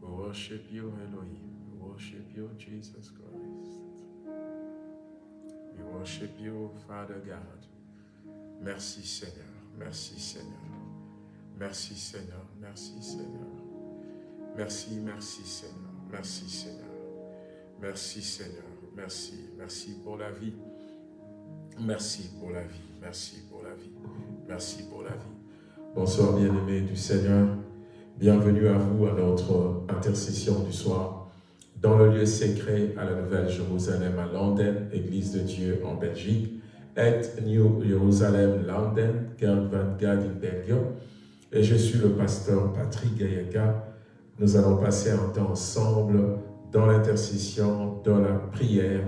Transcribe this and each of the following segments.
We worship you, Elohim. We worship you, Jesus Christ. We worship you, Father God. Merci Seigneur, merci Seigneur. Merci Seigneur, merci Seigneur. Merci, merci Seigneur, merci Seigneur. Merci Seigneur, merci, merci pour la vie. Merci pour la vie, merci pour la vie, merci pour la vie. Bonsoir bien-aimés du Seigneur. Bienvenue à vous à notre intercession du soir dans le lieu secret à la Nouvelle Jérusalem à London, Église de Dieu en Belgique, et New Jerusalem, London, Gerd Gaden, Belgium. Et je suis le pasteur Patrick Gayaka. Nous allons passer un temps ensemble dans l'intercession, dans la prière,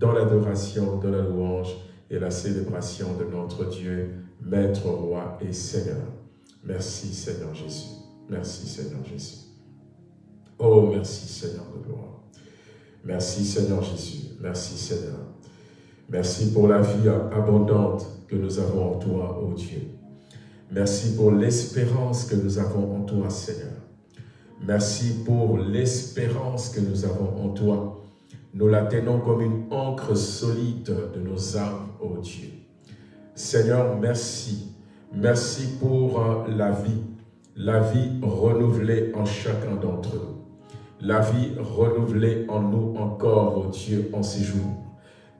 dans l'adoration, dans la louange et la célébration de notre Dieu, Maître, Roi et Seigneur. Merci Seigneur Jésus. Merci Seigneur Jésus. Oh, merci Seigneur de gloire. Merci Seigneur Jésus. Merci Seigneur. Merci pour la vie abondante que nous avons en toi, oh Dieu. Merci pour l'espérance que nous avons en toi, Seigneur. Merci pour l'espérance que nous avons en toi. Nous la tenons comme une encre solide de nos âmes, ô oh Dieu. Seigneur, merci. Merci pour euh, la vie, la vie renouvelée en chacun d'entre nous. La vie renouvelée en nous encore, ô oh Dieu, en ces jours.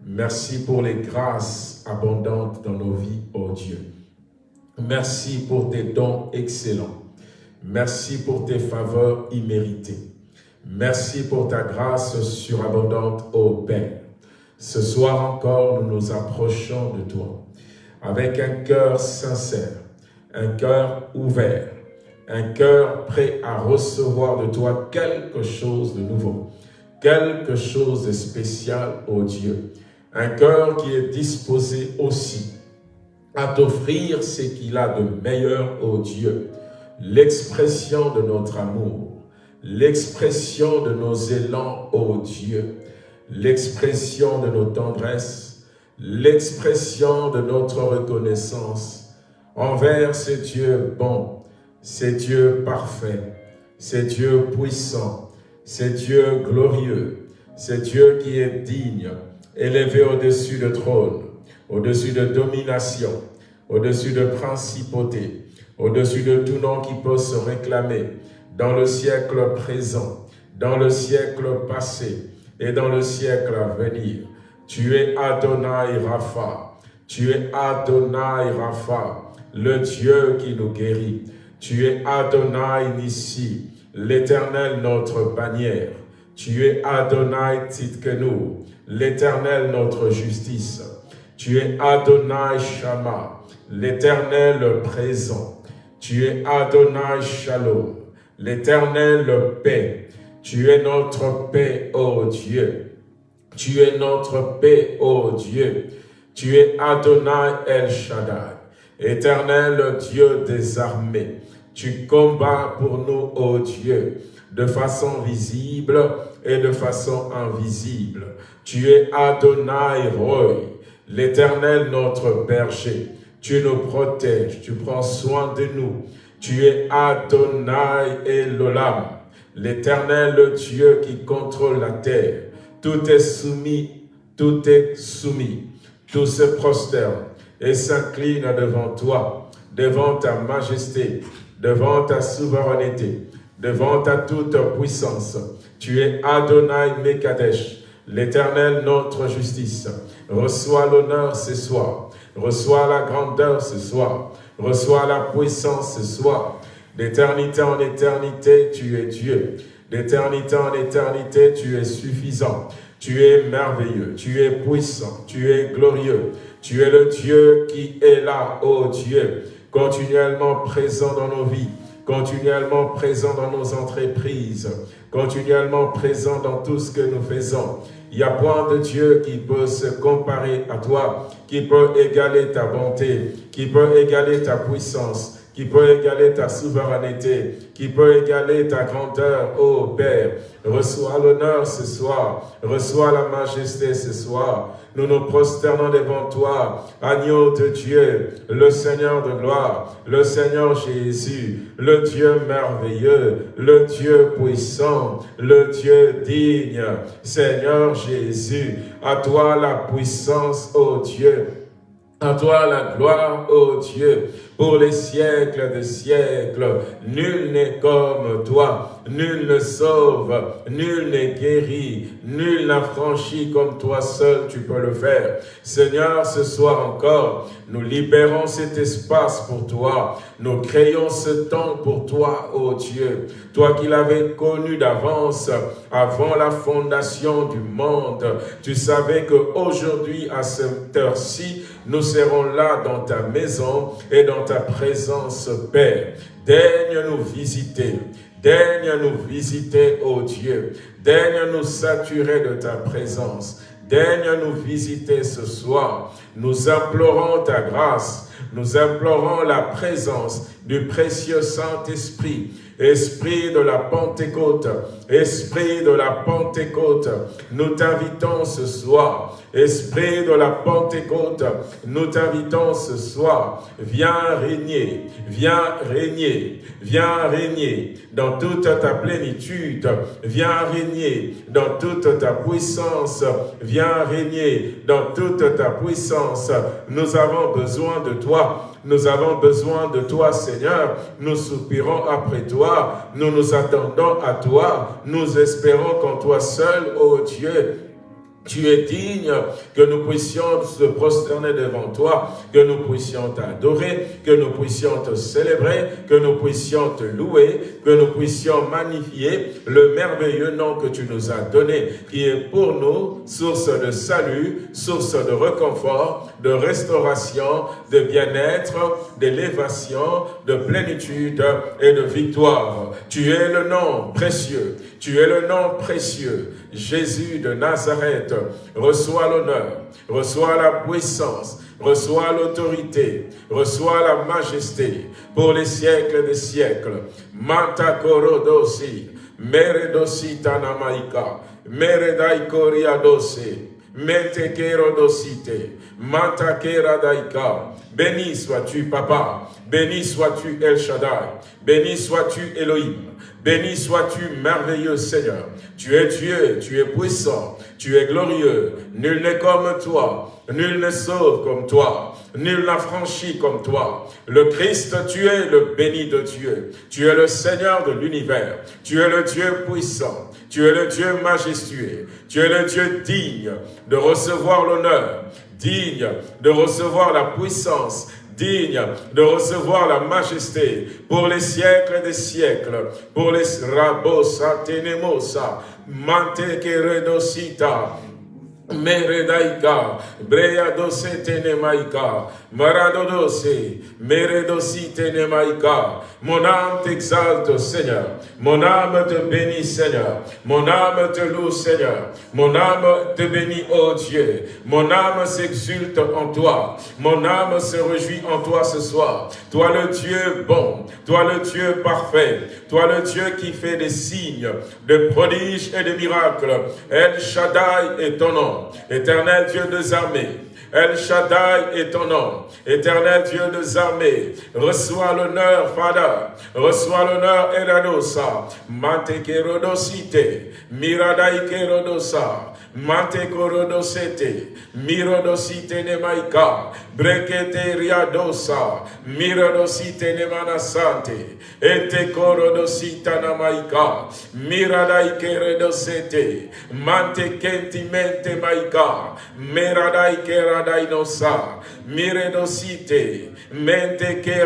Merci pour les grâces abondantes dans nos vies, ô Dieu. Merci pour tes dons excellents. Merci pour tes faveurs imméritées. Merci pour ta grâce surabondante, ô Père. Ce soir encore, nous nous approchons de toi avec un cœur sincère, un cœur ouvert, un cœur prêt à recevoir de toi quelque chose de nouveau, quelque chose de spécial, ô Dieu. Un cœur qui est disposé aussi à t'offrir ce qu'il a de meilleur, ô Dieu, l'expression de notre amour, l'expression de nos élans, ô Dieu, l'expression de nos tendresses, l'expression de notre reconnaissance envers ce Dieu bon, ce Dieu parfait, ce Dieu puissant, ce Dieu glorieux, ce Dieu qui est digne, élevé au-dessus de trône, au-dessus de domination, au-dessus de principauté, au-dessus de tout nom qui peut se réclamer dans le siècle présent, dans le siècle passé et dans le siècle à venir. Tu es Adonai Rapha, tu es Adonai Rapha, le Dieu qui nous guérit. Tu es Adonai Nissi, l'éternel notre bannière. Tu es Adonai Titkenu, l'éternel notre justice. Tu es Adonai Shama, l'éternel présent. Tu es Adonai Shalom, l'éternel paix. Tu es notre paix, ô Dieu. Tu es notre paix, ô Dieu. Tu es Adonai El Shaddai, éternel Dieu des armées. Tu combats pour nous, ô Dieu, de façon visible et de façon invisible. Tu es Adonai Roy, l'éternel notre berger. Tu nous protèges, tu prends soin de nous. Tu es Adonai Elolam, l'éternel Dieu qui contrôle la terre. Tout est soumis, tout est soumis. Tout se prosterne et s'incline devant toi, devant ta majesté, devant ta souveraineté, devant ta toute puissance. Tu es Adonai Mekadesh, l'éternel notre justice. Reçois l'honneur ce soir. Reçois la grandeur ce soir. Reçois la puissance ce soir. D'éternité en éternité, tu es Dieu. D'éternité en éternité, tu es suffisant. Tu es merveilleux, tu es puissant, tu es glorieux. Tu es le Dieu qui est là, ô Dieu, continuellement présent dans nos vies, continuellement présent dans nos entreprises, continuellement présent dans tout ce que nous faisons. Il n'y a point de Dieu qui peut se comparer à toi, qui peut égaler ta bonté, qui peut égaler ta puissance, qui peut égaler ta souveraineté, qui peut égaler ta grandeur, ô Père. Reçois l'honneur ce soir, reçois la majesté ce soir. Nous nous prosternons devant toi, agneau de Dieu, le Seigneur de gloire, le Seigneur Jésus, le Dieu merveilleux, le Dieu puissant, le Dieu digne. Seigneur Jésus, à toi la puissance, ô Dieu. À toi la gloire, ô Dieu pour les siècles des siècles. Nul n'est comme toi, nul ne sauve, nul n'est guéri, nul n'a franchi comme toi seul tu peux le faire. Seigneur, ce soir encore, nous libérons cet espace pour toi, nous créons ce temps pour toi, ô Dieu. Toi qui l'avais connu d'avance, avant la fondation du monde, tu savais qu'aujourd'hui, à cette heure-ci, nous serons là dans ta maison et dans ta présence, Père. Daigne nous visiter. Daigne nous visiter, ô Dieu. Daigne nous saturer de ta présence. Daigne nous visiter ce soir. Nous implorons ta grâce. Nous implorons la présence du précieux Saint-Esprit Esprit de la Pentecôte, Esprit de la Pentecôte, nous t'invitons ce soir. Esprit de la Pentecôte, nous t'invitons ce soir. Viens régner, viens régner, viens régner dans toute ta plénitude. Viens régner dans toute ta puissance. Viens régner dans toute ta puissance. Nous avons besoin de toi. Nous avons besoin de toi, Seigneur. Nous soupirons après toi. Nous nous attendons à toi. Nous espérons qu'en toi seul, ô Dieu, tu es digne que nous puissions se prosterner devant toi, que nous puissions t'adorer, que nous puissions te célébrer, que nous puissions te louer, que nous puissions magnifier le merveilleux nom que tu nous as donné, qui est pour nous source de salut, source de réconfort, de restauration, de bien-être, d'élévation, de plénitude et de victoire. Tu es le nom précieux, tu es le nom précieux, Jésus de Nazareth, reçois l'honneur, reçois la puissance, reçois l'autorité, reçois la majesté pour les siècles des siècles. Manta korodosi, meredosi tanamaika, meredaikoria dosi, metekerodosite, matakera daika. Béni sois-tu, Papa. Béni sois-tu, El Shaddai. Béni sois-tu, Elohim. Béni sois-tu, merveilleux Seigneur. Tu es Dieu, tu es puissant, tu es glorieux. Nul n'est comme toi, nul ne sauve comme toi, nul n'a franchi comme toi. Le Christ, tu es le béni de Dieu. Tu es le Seigneur de l'univers. Tu es le Dieu puissant. Tu es le Dieu majestueux. Tu es le Dieu digne de recevoir l'honneur, digne de recevoir la puissance, digne de recevoir la majesté pour les siècles des siècles, pour les rabosa tenemosa, mante Meredaika, Breya dose tenemaika, Maradodose, Meredosi tenemaika. Mon âme t'exalte, Seigneur. Mon âme te bénit, Seigneur. Mon âme te loue, Seigneur. Mon âme te bénit, ô Dieu. Mon âme s'exulte en toi. Mon âme se réjouit en toi ce soir. Toi le Dieu bon, toi le Dieu parfait, toi le Dieu qui fait des signes, de prodiges et de miracles. El Shaddai est ton nom. Éternel Dieu des armées, El Shaddai est ton nom. Éternel Dieu des armées, reçois l'honneur, Father. Reçois l'honneur, Eradosa. Mante kerodosite. Miradai. Mante korodosete. Mirodosite nemaika. Brekete riadosa. Mirodosite nemanasante. Ete korodosita namaika. Miradai kerodosete. Mante kentimente maika. Meradai kerodosete radai nosa, mire dosite, mente ke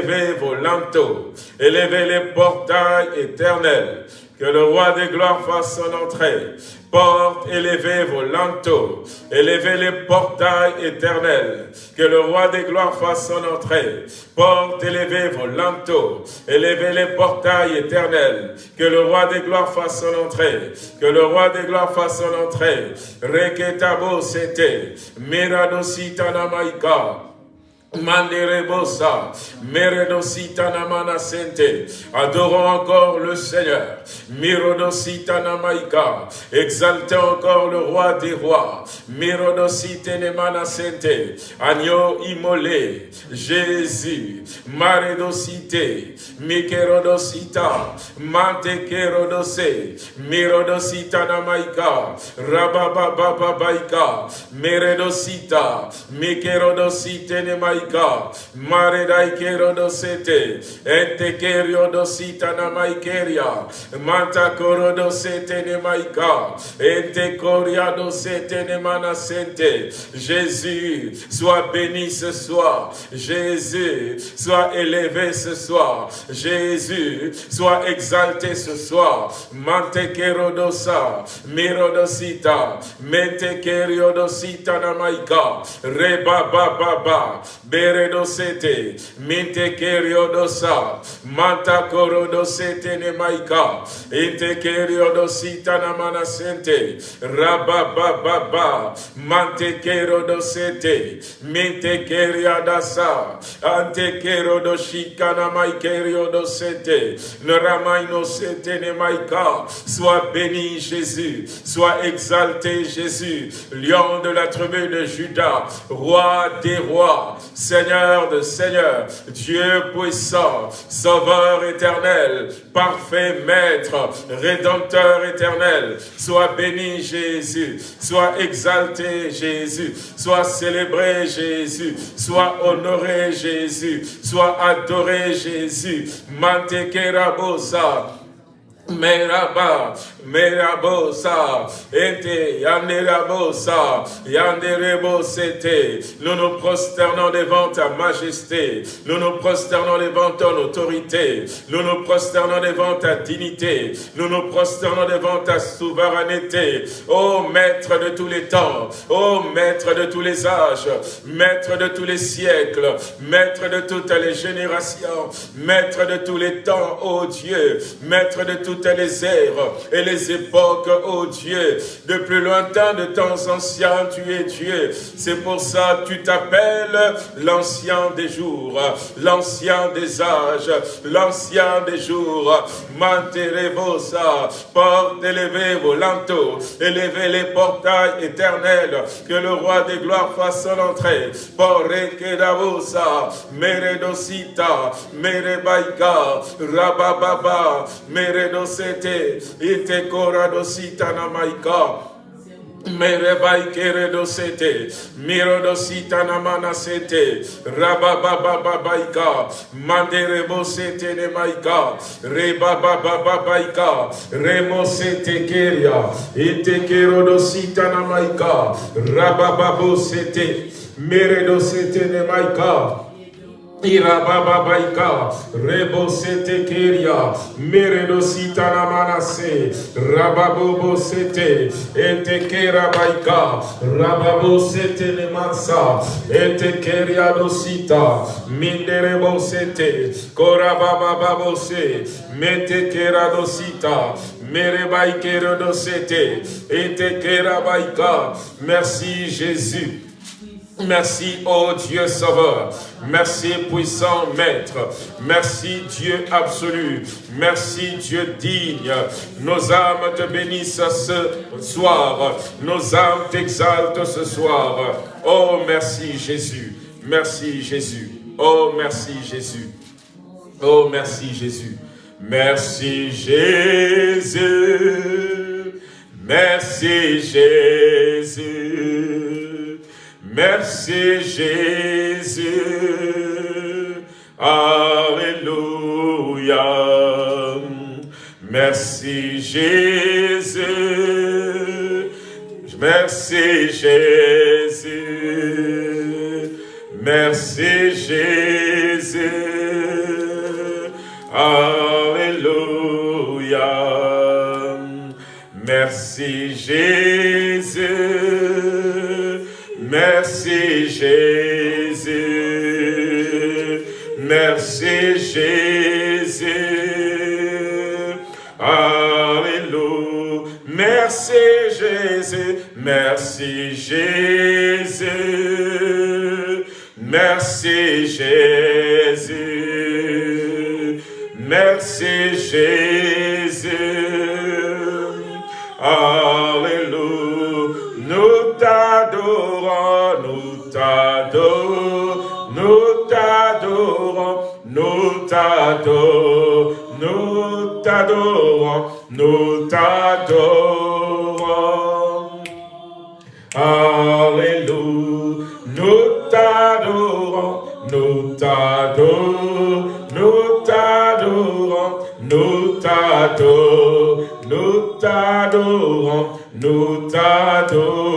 élevez vos linteaux, élevez les portails éternels, que le roi des gloires fasse son entrée. Porte, élevez vos lanteaux, élevez les portails éternels, que le roi des gloires fasse son entrée. Porte, élevez vos lanteaux, élevez les portails éternels, que le roi des gloires fasse son entrée, que le roi des gloires fasse son entrée. Reketabo Meredosita Namana Sente, adorons encore le Seigneur, Mirodosita Namaika, exaltons encore le roi des rois, Mirodosite Nemana Sente, agneau immolé, Jésus, Maredosite, Mikerodosita, Mantekerodose, Mirodosita Namaika, Rababababaika, Meredosita, Mikerodosite Nemaika, maika, mare daikero do sete, ente kerio do sita na maikeria, manta koro do sete ne maika, ente koria do sete ne manasente. Jésus, sois béni ce soir. Jésus, sois élevé ce soir. Jésus, sois exalté ce soir. Mante kero do sa, miro do sita, mente kerio do sita na maika, reba ba ba ba, beredosete, minte keriodosa, manta korodosete ne maika, inte keriodosita na manasente, rabababa, mante kerodosete, minte keriadasa, ante kerodoshika na maikeriodosete, ne ramaino sete ne maika, sois béni Jésus, sois exalté Jésus, lion de la tribu de Judas, roi des rois, Seigneur de Seigneur, Dieu puissant, Sauveur éternel, parfait Maître, Rédempteur éternel, sois béni Jésus, sois exalté Jésus, sois célébré Jésus, sois honoré Jésus, sois adoré Jésus, Mantekerabosa, Nous nous prosternons devant ta majesté. Nous nous prosternons devant ton autorité. Nous nous prosternons devant ta dignité. Nous nous prosternons devant ta souveraineté. Ô Maître de tous les temps, ô Maître de tous les âges, Maître de tous les siècles, Maître de toutes les générations, Maître de tous les temps, ô Dieu, Maître de toutes les ères et les époques, ô Dieu. De plus lointain, de temps anciens, tu es Dieu. C'est pour ça tu t'appelles l'ancien des jours, l'ancien des âges, l'ancien des jours. Manterebosa, porte élevée vos lanteaux, élevez les portails éternels, que le roi des gloires fasse son entrée. Porekedavosa, Meredosita, Merebaika, Rabababa, Meredosete, Ite Koradosita Namaika. Merebai keredo sete, mirodo sita namana sete, rababababaika, manderebo sete ne maika, rebabababaika, remo sete keria, ite kerodo sita namaika, rabababo sete, meredo sete ne maika, Irabababaika, Rebo Sete Keria, Meredo Sitana Manase, Rababobo Sete, Ete Kera Baika, Rababo Sete Nemansa, Ete Keria Dosita, Minderebo Sete, Korabababo Se, Mete Kera Dosita, Merebaikero Dosete, Ete Kera Baika. Merci Jésus. Merci, ô Dieu Sauveur. Merci, puissant Maître. Merci, Dieu absolu. Merci, Dieu digne. Nos âmes te bénissent ce soir. Nos âmes t'exaltent ce soir. Oh, merci, Jésus. Merci, Jésus. Oh, merci, Jésus. Oh, merci, Jésus. Merci, Jésus. Merci, Jésus. Merci Jésus. Alléluia. Merci Jésus. Merci Jésus. Merci Jésus. Alléluia. Merci Jésus, merci Jésus, merci Jésus. Alléluia, merci Jésus, merci Jésus, merci Jésus, merci Jésus. T'adorons, nous t'adorons, nous t'adorons. Alléluia. Nous t'adorons, nous t'adorons, nous t'adorons, nous t'adorons nous t'adorons, nous t'adorons.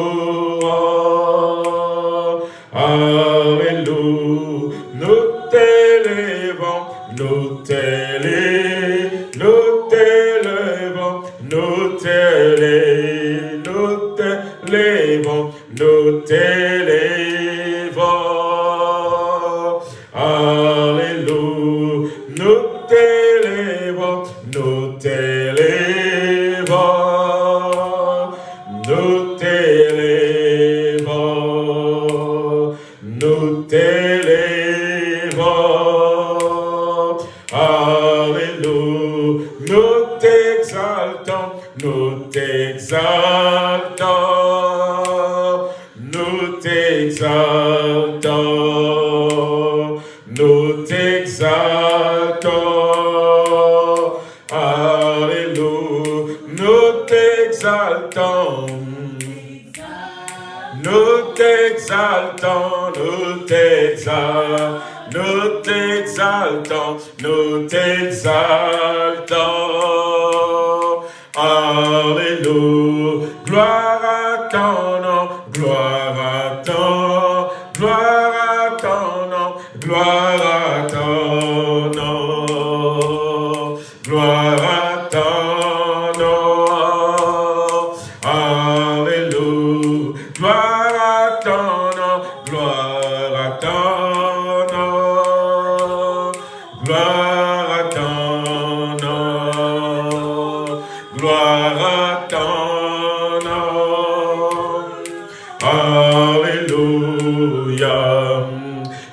Alléluia.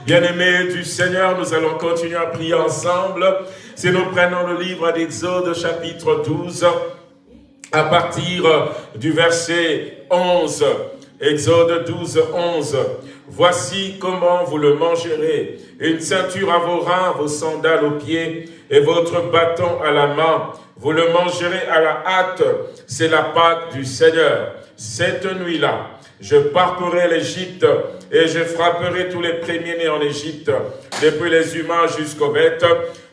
Bien-aimés du Seigneur, nous allons continuer à prier ensemble. Si nous prenons le livre d'Exode chapitre 12, à partir du verset 11, Exode 12, 11. Voici comment vous le mangerez. Une ceinture à vos reins, vos sandales aux pieds et votre bâton à la main. Vous le mangerez à la hâte. C'est la Pâque du Seigneur. Cette nuit-là, je parcourrai l'Égypte et je frapperai tous les premiers-nés en Égypte, depuis les humains jusqu'aux bêtes.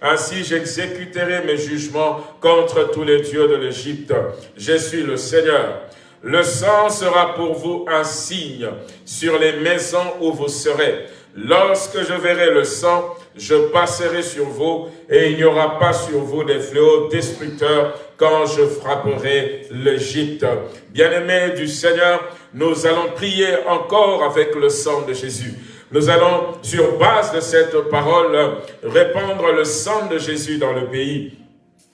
Ainsi j'exécuterai mes jugements contre tous les dieux de l'Égypte. Je suis le Seigneur. Le sang sera pour vous un signe sur les maisons où vous serez. Lorsque je verrai le sang, je passerai sur vous et il n'y aura pas sur vous des fléaux destructeurs quand je frapperai l'Égypte. Bien-aimés du Seigneur, nous allons prier encore avec le sang de Jésus. Nous allons, sur base de cette parole, répandre le sang de Jésus dans le pays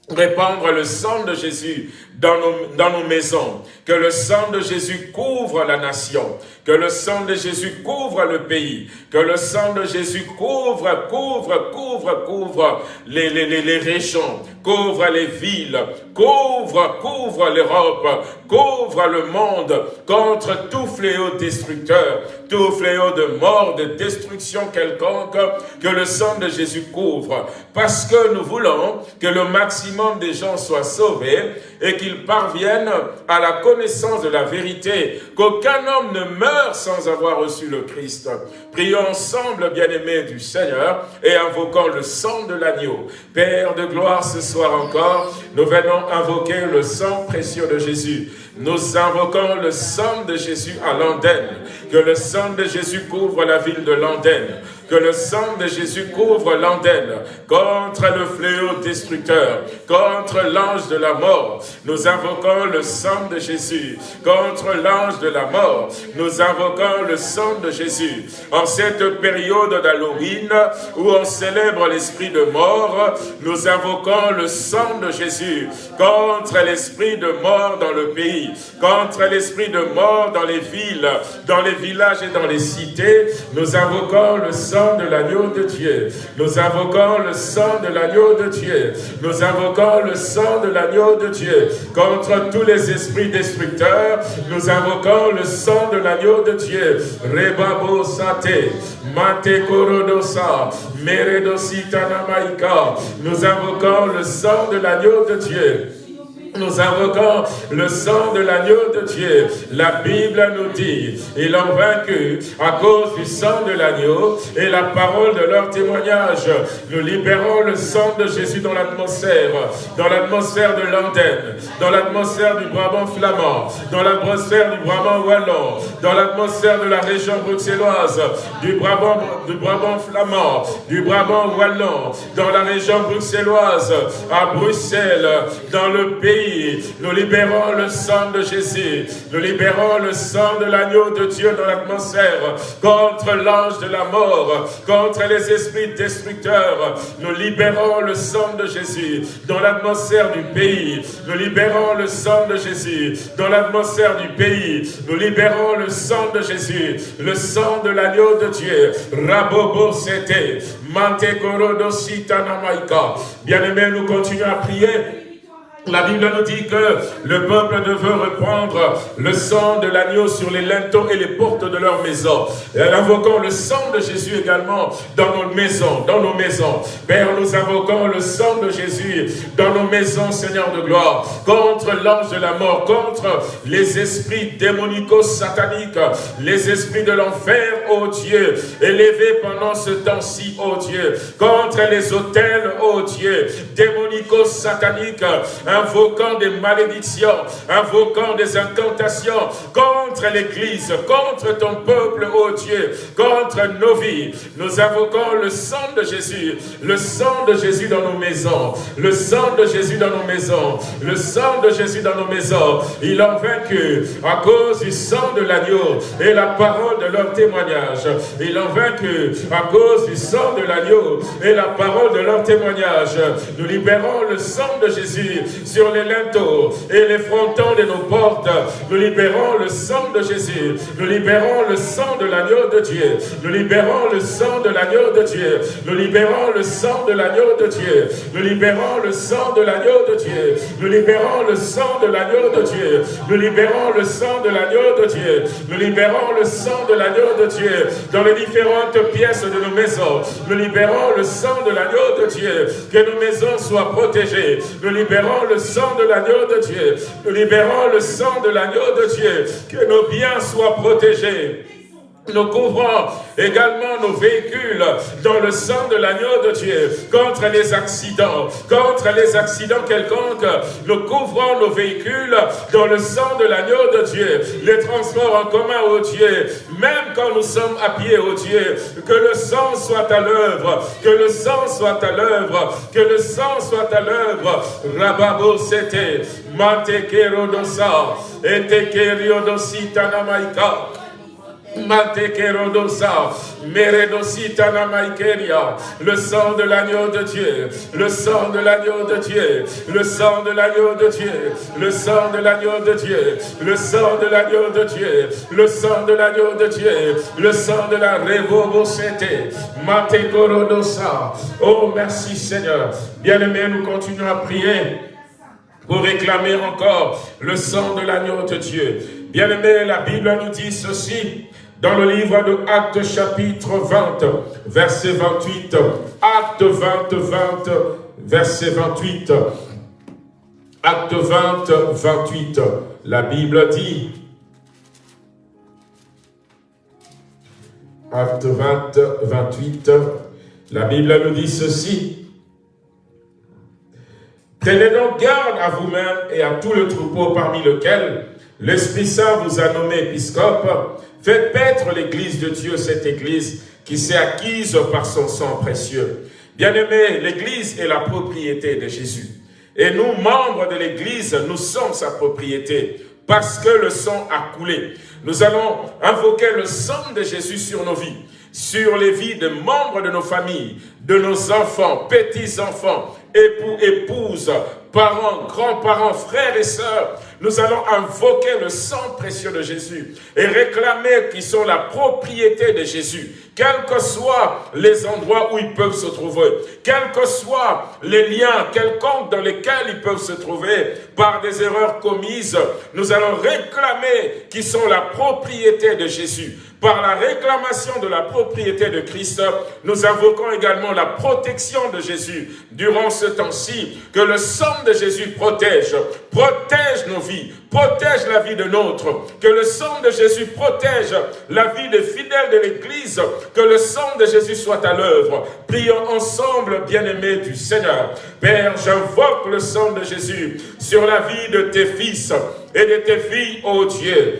répandre le sang de Jésus dans nos, dans nos maisons, que le sang de Jésus couvre la nation, que le sang de Jésus couvre le pays, que le sang de Jésus couvre, couvre, couvre, couvre les, les, les, les régions, couvre les villes, couvre, couvre l'Europe, couvre le monde contre tout fléau destructeur, tout fléau de mort, de destruction quelconque, que le sang de Jésus couvre. Parce que nous voulons que le maximum des gens soient sauvés et qu'ils parviennent à la connaissance de la vérité, qu'aucun homme ne meure sans avoir reçu le Christ. Prions ensemble, bien-aimés du Seigneur, et invoquons le sang de l'agneau. Père de gloire, ce soir encore, nous venons invoquer le sang précieux de Jésus. Nous invoquons le sang de Jésus à Landenne, que le sang de Jésus couvre la ville de Landenne. Que le sang de Jésus couvre l'antenne contre le fléau destructeur, contre l'ange de la mort. Nous invoquons le sang de Jésus contre l'ange de la mort. Nous invoquons le sang de Jésus. En cette période d'Halloween où on célèbre l'esprit de mort, nous invoquons le sang de Jésus contre l'esprit de mort dans le pays, contre l'esprit de mort dans les villes, dans les villages et dans les cités. Nous invoquons le sang de l'agneau de Dieu. Nous invoquons le sang de l'agneau de Dieu. Nous invoquons le sang de l'agneau de Dieu contre tous les esprits destructeurs. Nous invoquons le sang de l'agneau de Dieu. Rebabo sate, mate korodosa, meredosita namaika. Nous invoquons le sang de l'agneau de Dieu. Nous invoquons le sang de l'agneau de Dieu. La Bible nous dit, ils ont vaincu à cause du sang de l'agneau et la parole de leur témoignage. Nous libérons le sang de Jésus dans l'atmosphère, dans l'atmosphère de l'antenne, dans l'atmosphère du Brabant flamand, dans l'atmosphère du Brabant wallon, dans l'atmosphère de la région bruxelloise, du Brabant, du Brabant flamand, du Brabant wallon, dans la région bruxelloise, à Bruxelles, dans le pays nous libérons le sang de Jésus. Nous libérons le sang de l'agneau de Dieu dans l'atmosphère contre l'ange de la mort, contre les esprits destructeurs. Nous libérons le sang de Jésus dans l'atmosphère du pays. Nous libérons le sang de Jésus dans l'atmosphère du pays. Nous libérons le sang de Jésus, le sang de l'agneau de Dieu. Rabobo Sete, Mante Bien-aimés, nous continuons à prier la Bible nous dit que le peuple devait reprendre le sang de l'agneau sur les linteaux et les portes de leur maison. Et invoquons le sang de Jésus également dans nos maisons, dans nos maisons. Père, nous invoquons le sang de Jésus dans nos maisons, Seigneur de gloire, contre l'ange de la mort, contre les esprits démonico-sataniques, les esprits de l'enfer, ô Dieu, élevés pendant ce temps-ci, ô Dieu, contre les hôtels, ô Dieu, démonico-sataniques, invoquant des malédictions, invoquant des incantations contre l'Église, contre ton peuple, ô Dieu, contre nos vies. Nous invoquons le sang de Jésus, le sang de Jésus dans nos maisons, le sang de Jésus dans nos maisons, le sang de Jésus dans nos maisons. Il a vaincu à cause du sang de l'agneau et la parole de leur témoignage. Il a vaincu à cause du sang de l'agneau et la parole de leur témoignage. Nous libérons le sang de Jésus sur les linteaux et les frontons de nos portes. Nous libérons le sang de Jésus. Nous libérons le sang de l'agneau de Dieu. Nous libérons le sang de l'agneau de Dieu. Nous libérons le sang de l'agneau de Dieu. Nous libérons le sang de l'agneau de Dieu. Nous libérons le sang de l'agneau de Dieu. Nous libérons le sang de l'agneau de Dieu. Nous libérons le sang de l'agneau de Dieu dans les différentes pièces de nos maisons. Nous libérons le sang de l'agneau de Dieu. Que nos maisons soient protégées. Nous libérons le sang de l'agneau de Dieu. Nous libérons le sang de l'agneau de Dieu. Que nos biens soient protégés. Nous couvrons également nos véhicules dans le sang de l'agneau de Dieu contre les accidents, contre les accidents quelconques. Nous couvrons nos véhicules dans le sang de l'agneau de Dieu. Les transports en commun, au Dieu, même quand nous sommes à pied, au Dieu, que le sang soit à l'œuvre, que le sang soit à l'œuvre, que le sang soit à l'œuvre. Rababo c'était, mate kerodosa, et te namaika. Le sang de l'agneau de Dieu, le sang de l'agneau de Dieu, le sang de l'agneau de Dieu, le sang de l'agneau de Dieu, le sang de l'agneau de Dieu, le sang de l'agneau de Dieu, le sang de la révobosete, Mate Korodosa. Oh, merci Seigneur. Bien-aimés, nous continuons à prier pour réclamer encore le sang de l'agneau de Dieu. Bien-aimés, la Bible nous dit ceci, dans le livre de Actes chapitre 20, verset 28. Acte 20, 20, verset 28. Acte 20, 28. La Bible dit, Acte 20, 28, la Bible nous dit ceci. Tenez donc garde à vous-même et à tout le troupeau parmi lequel l'Esprit Saint vous a nommé épiscope, Fais paître l'église de Dieu, cette église qui s'est acquise par son sang précieux. Bien-aimé, l'église est la propriété de Jésus. Et nous, membres de l'église, nous sommes sa propriété parce que le sang a coulé. Nous allons invoquer le sang de Jésus sur nos vies, sur les vies de membres de nos familles, de nos enfants, petits-enfants, époux, épouses, parents, grands-parents, frères et sœurs, nous allons invoquer le sang précieux de Jésus et réclamer qu'ils sont la propriété de Jésus, quels que soient les endroits où ils peuvent se trouver, quels que soient les liens quelconques dans lesquels ils peuvent se trouver par des erreurs commises, nous allons réclamer qu'ils sont la propriété de Jésus. Par la réclamation de la propriété de Christ, nous invoquons également la protection de Jésus durant ce temps-ci, que le sang de Jésus protège, protège nos vies, protège la vie de nôtre, que le sang de Jésus protège la vie des fidèles de l'Église, que le sang de Jésus soit à l'œuvre. Prions ensemble, bien-aimés du Seigneur. Père, j'invoque le sang de Jésus sur la vie de tes fils et de tes filles, ô Dieu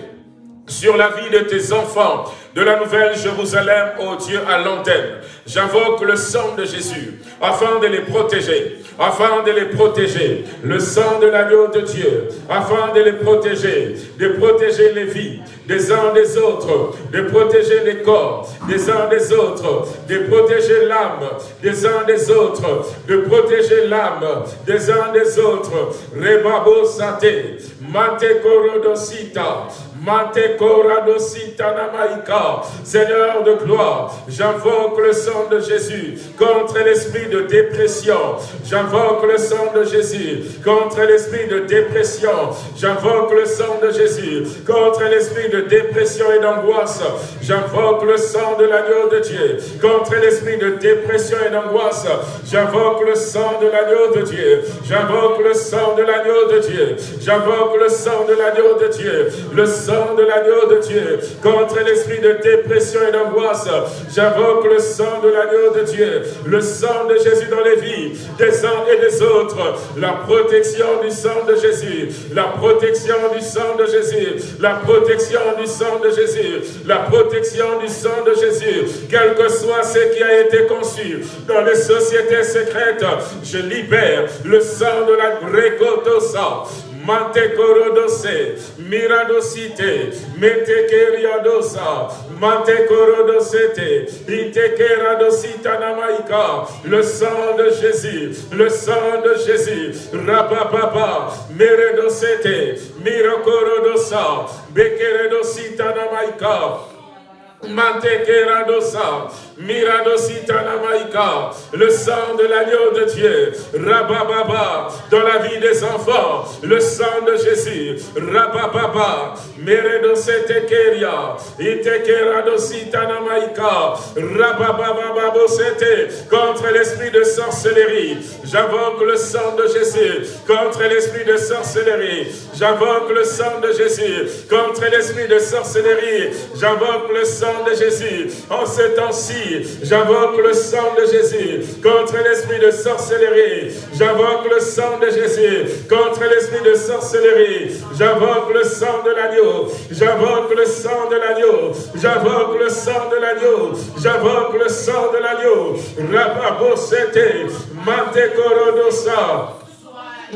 sur la vie de tes enfants, de la nouvelle Jérusalem, ô Dieu, à l'antenne. J'invoque le sang de Jésus, afin de les protéger, afin de les protéger. Le sang de l'agneau de Dieu, afin de les protéger, de protéger les vies des uns des autres, de protéger les corps des uns des autres, de protéger l'âme des uns des autres, de protéger l'âme des uns des autres. Rebabo sate, mate korodosita, mate koradosita namaika. Seigneur de gloire, j'invoque le sang de Jésus contre l'esprit de dépression. J'invoque le sang de Jésus contre l'esprit de dépression. J'invoque le sang de Jésus contre l'esprit de dépression et d'angoisse. J'invoque le sang de l'agneau de Dieu contre l'esprit de dépression et d'angoisse. J'invoque le sang de l'agneau de Dieu. J'invoque le sang de l'agneau de Dieu. J'invoque le sang de l'agneau de Dieu. Le sang de l'agneau de Dieu contre l'esprit de dépression et d'angoisse. J'invoque le sang de l'agneau de Dieu. Le sang de Jésus dans les vies des uns et des autres. La protection du sang de Jésus. La protection du sang de Jésus. La protection du sang de Jésus. La protection du sang de Jésus. Quel que soit ce qui a été conçu dans les sociétés secrètes, je libère le sang de la Grécotosa Mante korodose, miradosite, mete keriadosa, mante korodosete, ite keradosita namaika, le sang de Jésus, le sang de Jésus, rapapapa, meredosete, mirakorodosa, bekeredosita namaika, Mante le sang de l'agneau de Dieu, Rabababa, dans la vie des enfants, le sang de Jésus, Rabababa, Meredosetekeria, Itekeradositanamaika, Rababababosete, contre l'esprit de sorcellerie, j'invoque le sang de Jésus, contre l'esprit de sorcellerie, j'invoque le sang de Jésus, contre l'esprit de sorcellerie, j'invoque le sang de Jésus, en ce temps-ci, J'invoque le sang de Jésus contre l'esprit de sorcellerie. J'invoque le sang de Jésus contre l'esprit de sorcellerie. J'invoque le sang de l'agneau. J'invoque le sang de l'agneau. J'invoque le sang de l'agneau. J'invoque le sang de l'agneau. Korodosa.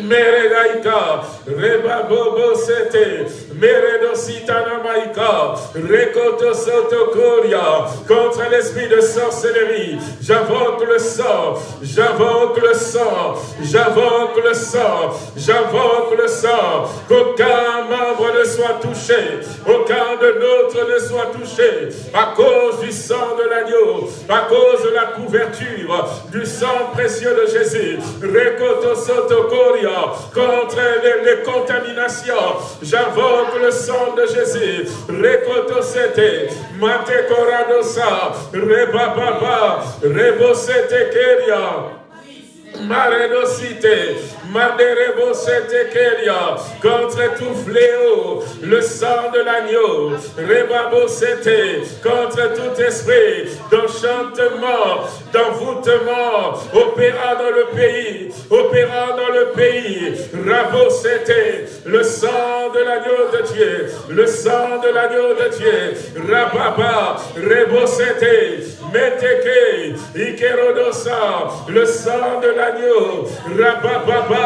Meredaika, Rebabobo Sete, Meredositana Maika, Rekoto Sotokoria, contre l'esprit de sorcellerie, j'invoque le sang, j'invoque le sang, j'invoque le sang, j'invoque le sang, qu'aucun membre ne soit touché, aucun de nôtres ne soit touché, à cause du sang de l'agneau, à cause de la couverture du sang précieux de Jésus, Rekoto Sotokoria, contre les, contaminations. J'invoque le sang de Jésus. Rekotosete, Mate Koradosa, Rebababa, Rebosete Keria. Maredosite, Maderebo Kelia, contre tout fléau, le sang de l'agneau, Rebabo Sete, contre tout esprit d'enchantement, d'envoûtement, opérant dans le pays, opérant dans le pays, Rabo Sete, le sang de l'agneau de Dieu, le sang de l'agneau de Dieu, Rababa, Rebo Sete, Meteke, Ikerodosa, le sang de l'agneau, Rababa,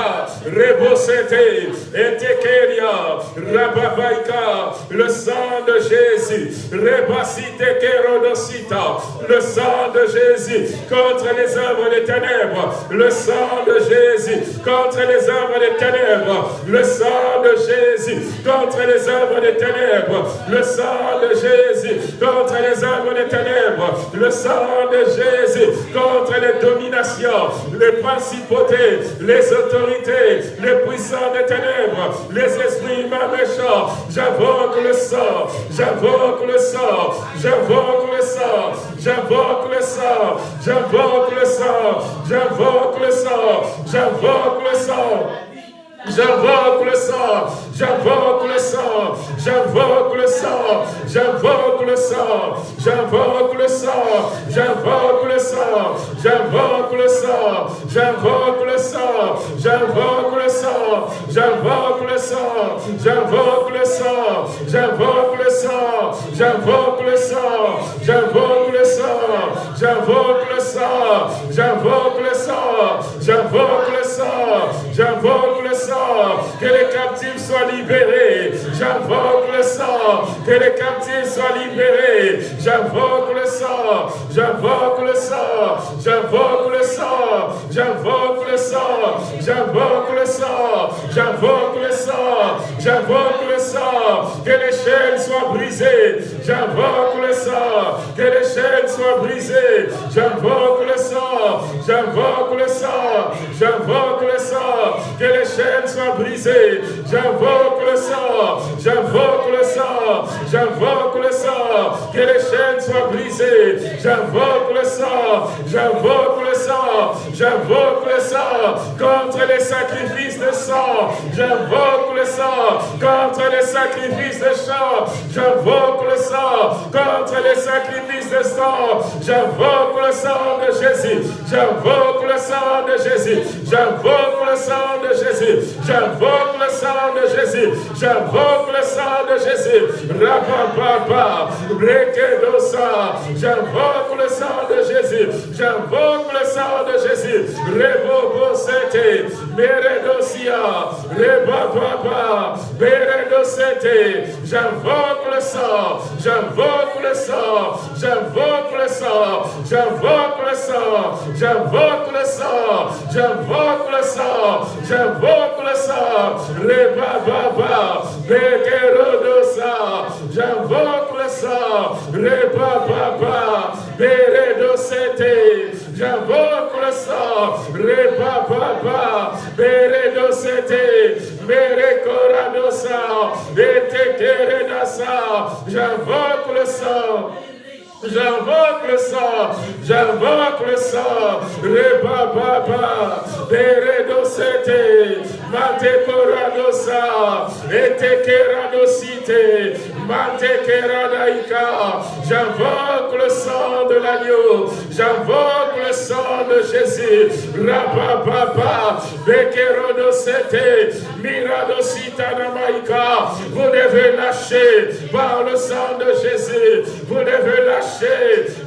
Rebosete, Etekeria, Rababaika, le sang de Jésus, Rebasite Kerodosita, le sang de Jésus contre les œuvres des ténèbres, le sang de Jésus contre les œuvres des ténèbres, le sang de Jésus contre les œuvres des ténèbres, le sang de Jésus contre les œuvres des ténèbres, le sang de Jésus contre les dominations, les principautés, les autorités, les puissants des ténèbres, les esprits méchants. J'invoque le sang, j'invoque le sang, j'invoque le sang, j'invoque le sang, j'invoque le sang, j'invoque le sang, j'invoque le sang. J'invoque le sang, j'invoque le sang, j'invoque le sang, j'invoque le sang, j'invoque le sang, j'invoque le sang, j'invoque le sang, j'invoque le sang, j'invoque le sang, j'invoque le sang, j'invoque le sang, j'invoque le sang, j'invoque le sang, j'invoque le sang, j'invoque le sang, j'invoque le sang, j'invoque le sang, j'invoque le sang, que les captifs soient libérés. J'invoque le sang, que les captifs soient libérés. J'invoque le sang, j'invoque le sang, j'invoque le sang, j'invoque le sang, j'invoque le sang, j'invoque le sang, j'invoque le sang, que les chaînes soient brisées. J'invoque le sang, que les chaînes soient brisées. J'invoque le sang, j'invoque le sang, j'invoque le sang, que les chaînes soient brisées. J'invoque le sang, j'invoque le sang, j'invoque le sang, que les chaînes soient brisées. J'invoque le sang, j'invoque le sang, j'invoque le sang contre les sacrifices de sang. J'invoque le sang contre les sacrifices de sang. J'invoque le sang contre les sacrifices de sang. J'invoque le sang de Jésus. J'invoque le sang de Jésus. J'invoque le sang de Jésus. J'invoque sang de Jésus. J'invoque le sang de Jésus. Rapapapa, Rekedosa. J'invoque le sang de Jésus. J'invoque le sang de Jésus. Rebobosete, Meredosia, Rebapapa, Meredosete. J'invoque le sang. J'invoque le sang. J'invoque le sang. J'invoque le sang. J'invoque le sang. J'invoque le sang. J'invoque le sang les bababas, les kerodosa, j'invoque le sang, les bababas, les redocétés, j'invoque le sang, les bababas, les redocétés, les coradosa, les tétérédasa, j'invoque le sang. J'invoque le sang, j'invoque le sang, Reba Baba, Beredosete, Matekoradosa, Etekeradosite, Matekeradaika, j'invoque le sang de l'agneau, j'invoque le sang de Jésus, Rababa, Bekerodosete, Miradosita Namaika, vous devez lâcher par le sang de Jésus, vous devez lâcher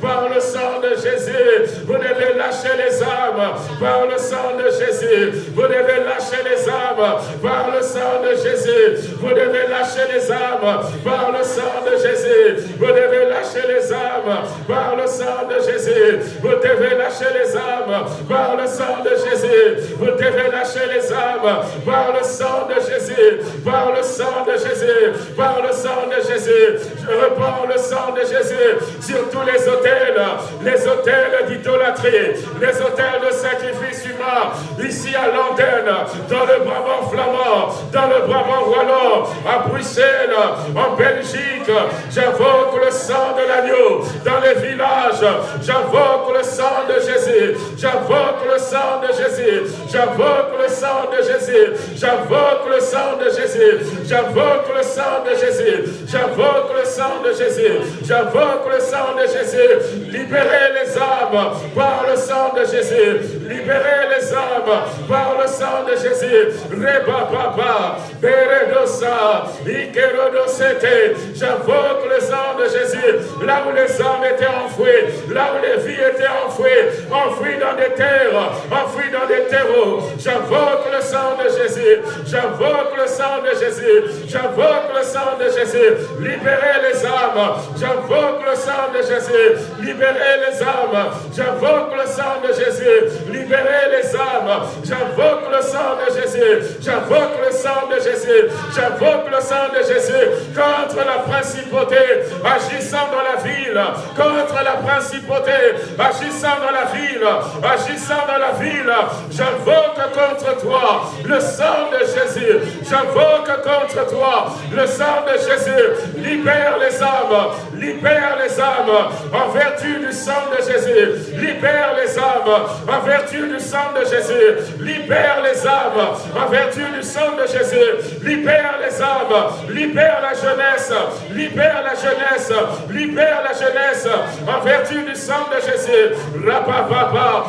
par le sang de Jésus. Vous devez lâcher les âmes par le sang de Jésus. Vous devez lâcher les âmes par le sang de Jésus. Vous devez lâcher les âmes par le sang de Jésus. Vous devez lâcher les âmes par le sang de Jésus. Vous devez lâcher les âmes par le sang de Jésus. Vous devez lâcher les âmes par le sang de Jésus. Par le sang de Jésus. Par le sang de Jésus. Je reprends le sang de Jésus tous les hôtels, les hôtels d'idolâtrie, les hôtels de sacrifice humain, ici à l'antenne, dans le Brabant flamand, dans le Brabant wallon, à Bruxelles, en Belgique. J'invoque le sang de l'agneau dans dans les villages. J'invoque le sang de Jésus. J'invoque le sang de Jésus. J'invoque le sang de Jésus. J'invoque le sang de Jésus. J'invoque le sang de Jésus. J'invoque le sang de Jésus. J'invoque le sang de Jésus. Libérez les âmes par le sang de Jésus. Libérez les âmes par le sang de Jésus. Reba Papa, Beredosa, Ikerodosete. J'invoque le sang de Jésus. Là où les âmes étaient enfouies, là où les vies étaient enfouies, enfouies dans des terres, enfouies dans des terreaux. J'invoque le sang de Jésus. J'invoque le sang de Jésus. J'invoque le sang de Jésus. Libérez les âmes. J'invoque le sang de Jésus. Libérez les âmes. J'invoque le sang de Jésus. Libérez les âmes. J'invoque le sang de Jésus. J'invoque le sang de Jésus. J'invoque le sang de Jésus contre la principauté agissant dans la ville. Contre la principauté agissant dans la ville. Agissant dans la ville. J'invoque contre toi le sang de Jésus. J'invoque contre toi le sang de Jésus. Libère les âmes. Libère les âmes en vertu du sang de Jésus. Libère les âmes en vertu du sang de Jésus. Libère les âmes en vertu du sang de Jésus. Libère les âmes. Libère la jeunesse. Libère la jeunesse. Libère la jeunesse en vertu du sang de Jésus. Rapapapa,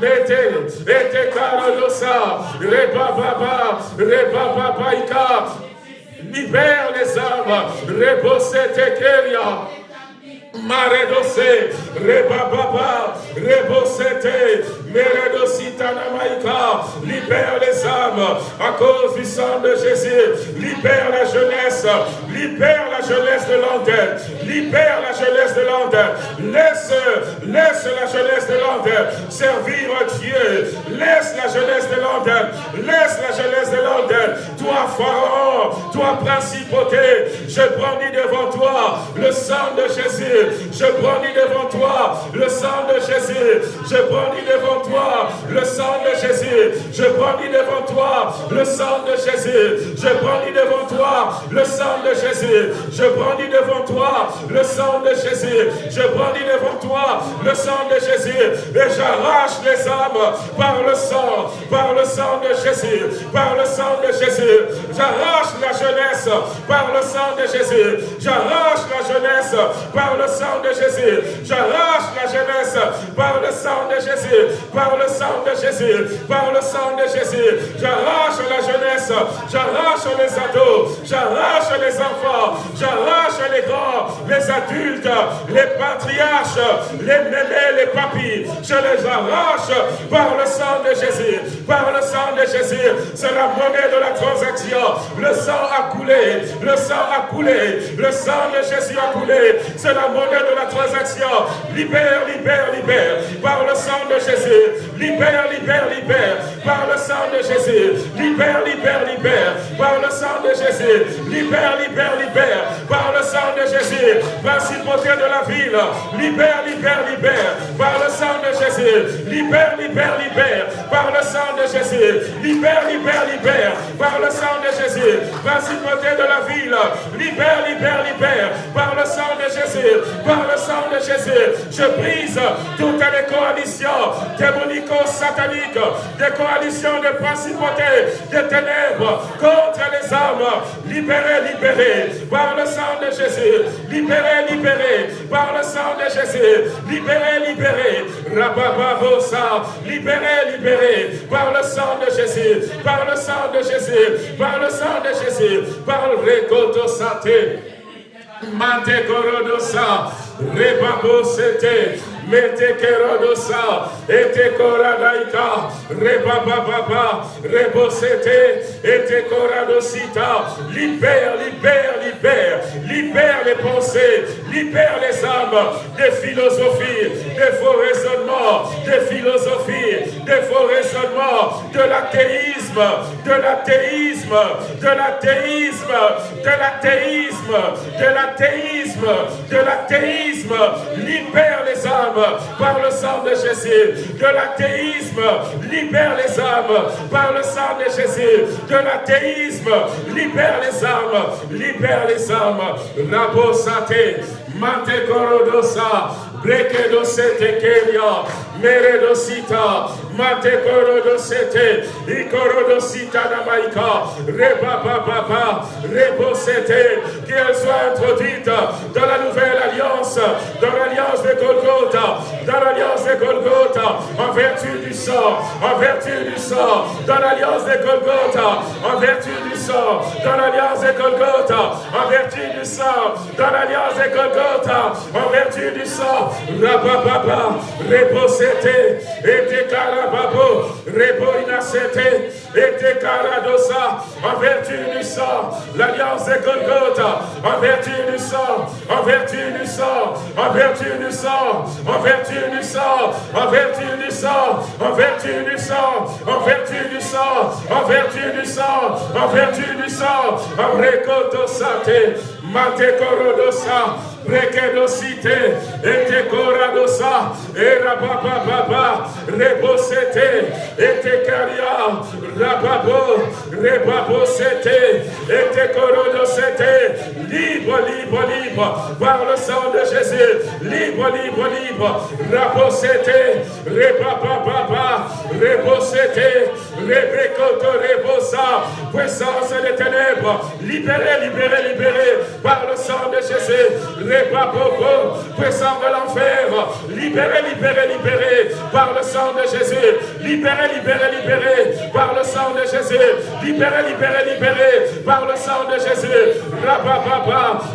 Mete, Ete Karolosa, Rebababa, Rebababaika. Libère les âmes. Rebosete Keria. Maredose, Rebababa, Rebosete, Meredositanamaika, libère les âmes à cause du sang de Jésus, libère la jeunesse, libère la jeunesse de l'antenne, libère la jeunesse de l'antenne, laisse, laisse la jeunesse de l'antenne servir Dieu, laisse la jeunesse de l'antenne, laisse la jeunesse de l'antenne, toi Pharaon, toi principauté, je brandis devant toi le sang de Jésus, je brandis devant toi le sang de Jésus. Je brandis devant toi le sang de Jésus. Je brandis devant toi le sang de Jésus. Je brandis devant toi le sang de Jésus. Je brandis devant toi le sang de Jésus. Je brandis devant toi le sang de Jésus. Et j'arrache les âmes par le sang, par le sang de Jésus, par le sang de Jésus. J'arrache la jeunesse par le sang de Jésus. J'arrache la jeunesse par le sang de Jésus. J'arrache la jeunesse par le sang de Jésus, par le sang de Jésus, par le sang de Jésus. J'arrache la jeunesse, j'arrache les ados, j'arrache les enfants, j'arrache les grands, les adultes, les patriarches, les mémés, les papis. Je les arrache par le sang de Jésus, par le sang de Jésus. C'est la monnaie de la transaction. Le sang a coulé, le sang a coulé, le sang de Jésus a coulé. C'est la de la transaction. Libère, libère, libère. Par le sang de Jésus. Libère, libère, libère. Par le sang de Jésus. Libère, libère, libère. Par le sang de Jésus. Libère, libère, libère. Par le sang de Jésus. Principauté de la ville. Libère, libère, libère. Par le sang de Libère, libère, libère. Par le sang de Jésus. Libère, libère, libère. Par le sang de Jésus. Principauté de la ville. Libère, libère, libère. Par le sang de Jésus. Par le sang de Jésus, je brise toutes les coalitions démonico-sataniques, des coalitions de principautés, de ténèbres contre les âmes. Libérez, libérez par le sang de Jésus. Libérez, libérez par le sang de Jésus. Libérez, libérez. Rabababosa. Libérez, libérez par le sang de Jésus. Par le sang de Jésus. Par le sang de Jésus. Par le récoto saté. Mate korodosa, rebabo mete kerodosa, ete koradaika, rebababa, rebosete, ete koradosita, libère, libère, libère, libère les pensées, libère les âmes des philosophies, des faux raisonnements, des philosophies, des faux raisonnements, de l'athéisme, de l'athéisme, de l'athéisme, de l'athéisme, de l'athéisme, de l'athéisme. Libère les âmes par le sang de Jésus. De l'athéisme, libère les âmes par le sang de Jésus. De l'athéisme, libère les âmes, libère les âmes. Rabo sate, mate korodosa, breke dosete kelia, mere dosita, mate korodosete, ikorodosita namaika, reba rebo sete, qu'elle soit introduite dans la nouvelle alliance, dans l'alliance de Golgotha, dans l'alliance de Golgotha, en vertu du sang, en vertu du sang, dans l'alliance de Golgotha, en vertu du sang, dans l'alliance de Golgotha, en vertu du sang, dans l'alliance de Golgotha, en vertu du sang, Rabababa, Reposete, et Karababo, Rebo Inasete, et Karadosa, en vertu du sang, l'alliance de Golgotha, en vertu du sang, en vertu du sang, en vertu du sang, en vertu du sang, en vertu du sang, en vertu du sang, en vertu du sang, en vertu du sang, en vertu du sang, en récolte sate, mate corodosa, Rekedosite, ete koradosa, era papa papa, rebosete, ete karia, rababo, rebabosete, ete korodosete, libre, libre, libre, par le sang de Jésus, libre, libre, libre, rabosete, rebaba papa, rebosete, rebekoto rebosa, puissance des ténèbres, libéré, libéré, Puissant de l'enfer, libéré, libéré, libéré par le sang de Jésus, libéré, libéré, libéré par le sang de Jésus, libéré, libéré, libéré par le sang de Jésus,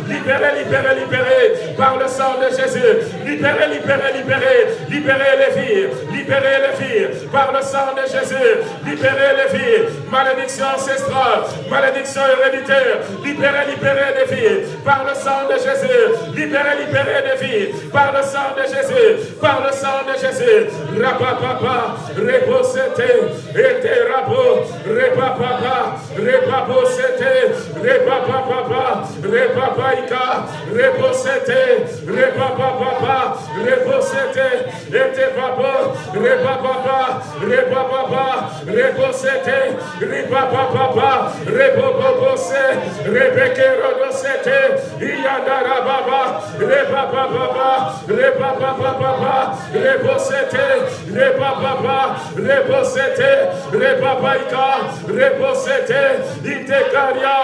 libéré, libéré, libéré par le sang de Jésus, libéré, libéré, libéré, libéré les vies, libéré les vies par le sang de Jésus, libéré les vies, malédiction ancestrale, malédiction héréditaire, libéré, libéré les vies par le sang de Jésus, libéré, libéré de vie, par le sang de Jésus, par le sang de Jésus. Rapapapa, reposete, ete rabo, repapapa, repaposete, repapapa, repapaika, reposete, Repapapa, Reposete, Etepapa, Repapapa, Repapapa, Reposete, Ripapapa, Repopopose, Repekerodosete, Iyadarababa, Repapapa, Repapapa, Reposete, Repapapa, Reposete, Repapaika, Reposete, Itekaria,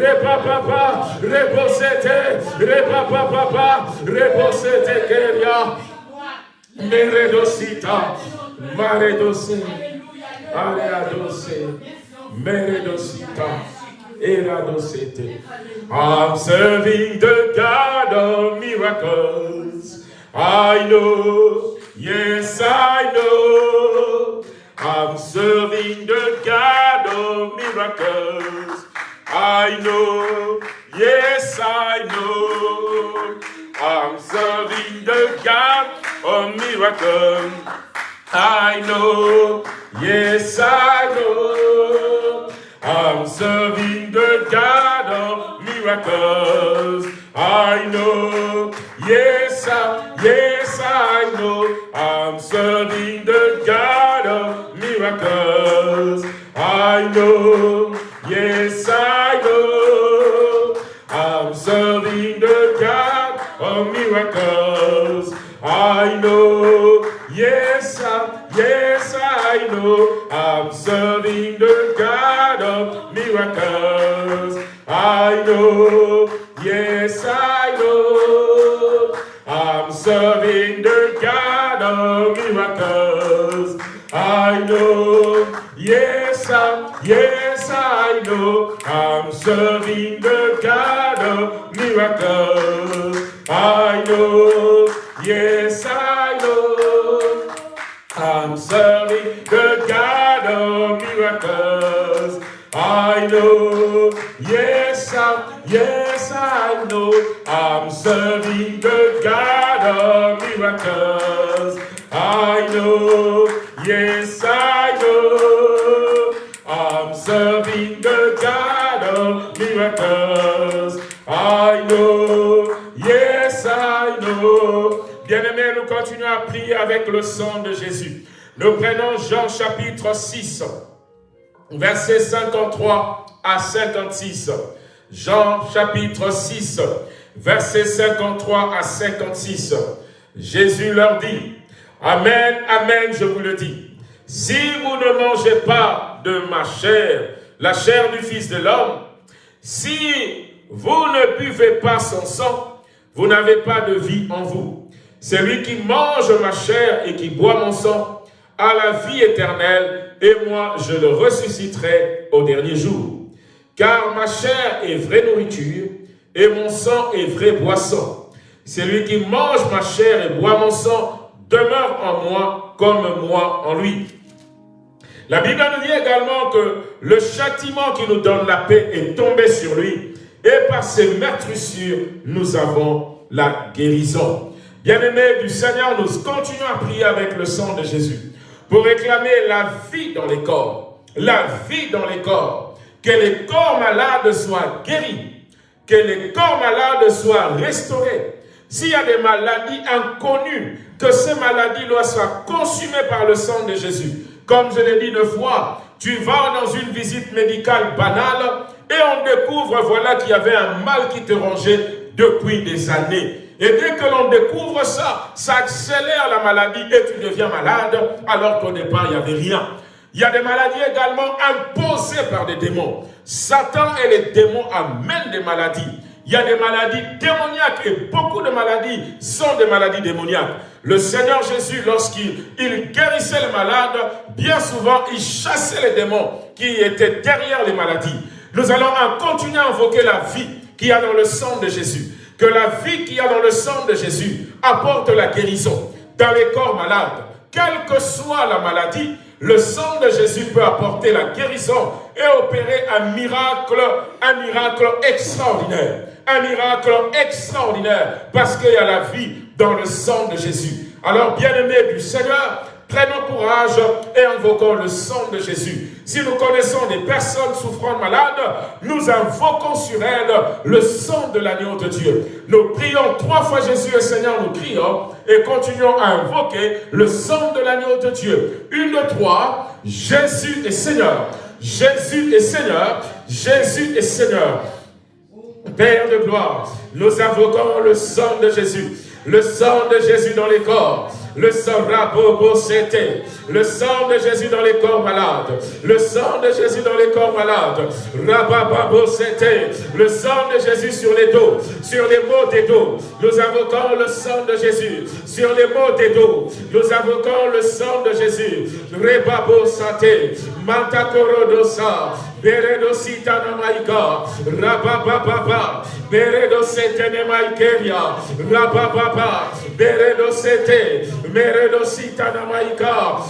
Repapapa, Reposete, Repapapa, Reba Baba, Rebosete Keria, Meredosita, Maredose, Areadose, Meredosita. I'm serving the God of miracles. I know, yes, I know. I'm serving the God of miracles. I know, yes, I know. I'm serving the God of miracles. I know, yes, I know. I'm serving the God of miracles. I know, yes, I, yes, I know. I'm serving the God of miracles. I know, yes, I know. Miracles. I know, yes, I, yes, I know. I'm serving the God of miracles. I know, yes, I know. I'm serving the God of miracles. I know, yes, I, yes, I know. I'm serving the God of miracles. I know, yes, I know. I'm serving the God of miracles. I know, yes, I, yes, I know. I'm serving the God of miracles. I know, yes, I know. I'm serving the God of miracles. I Bien-aimés, nous continuons à prier avec le sang de Jésus. Nous prenons Jean chapitre 6, versets 53 à 56. Jean chapitre 6, versets 53 à 56. Jésus leur dit, Amen, Amen, je vous le dis. Si vous ne mangez pas de ma chair, la chair du Fils de l'homme, si vous ne buvez pas son sang, vous n'avez pas de vie en vous. Celui qui mange ma chair et qui boit mon sang a la vie éternelle, et moi je le ressusciterai au dernier jour. Car ma chair est vraie nourriture, et mon sang est vraie boisson. Celui qui mange ma chair et boit mon sang demeure en moi comme moi en lui. La Bible nous dit également que le châtiment qui nous donne la paix est tombé sur lui et par ses meurtrissures, nous avons la guérison. Bien-aimés du Seigneur, nous continuons à prier avec le sang de Jésus pour réclamer la vie dans les corps, la vie dans les corps, que les corps malades soient guéris, que les corps malades soient restaurés. S'il y a des maladies inconnues, que ces maladies soient consumées par le sang de Jésus. Comme je l'ai dit une fois, tu vas dans une visite médicale banale et on découvre, voilà, qu'il y avait un mal qui te rongeait depuis des années. Et dès que l'on découvre ça, ça accélère la maladie et tu deviens malade, alors qu'au départ, il n'y avait rien. Il y a des maladies également imposées par des démons. Satan et les démons amènent des maladies. Il y a des maladies démoniaques et beaucoup de maladies sont des maladies démoniaques. Le Seigneur Jésus, lorsqu'il guérissait les malades, bien souvent, il chassait les démons qui étaient derrière les maladies. Nous allons continuer à invoquer la vie qu'il y a dans le sang de Jésus. Que la vie qu'il y a dans le sang de Jésus apporte la guérison dans les corps malades. Quelle que soit la maladie, le sang de Jésus peut apporter la guérison et opérer un miracle, un miracle extraordinaire. Un miracle extraordinaire parce qu'il y a la vie dans le sang de Jésus. Alors, bien-aimés du Seigneur, prenons courage et invoquons le sang de Jésus. Si nous connaissons des personnes souffrant de malades, nous invoquons sur elles le sang de l'agneau de Dieu. Nous prions trois fois Jésus et Seigneur, nous crions et continuons à invoquer le sang de l'agneau de Dieu. Une, trois, Jésus est Seigneur. Jésus est Seigneur. Jésus est Seigneur. Père de gloire, nous invoquons le sang de Jésus. Le sang de Jésus dans les corps le sang Rabobo c'était, le sang de Jésus dans les corps malades, le sang de Jésus dans les corps malades, Rabababo c'était, le sang de Jésus sur les dos, sur les maux des dos, nous invoquons le sang de Jésus, sur les maux des dos, nous invoquons le sang de Jésus, Rebabo Sate, Mantakorodosa,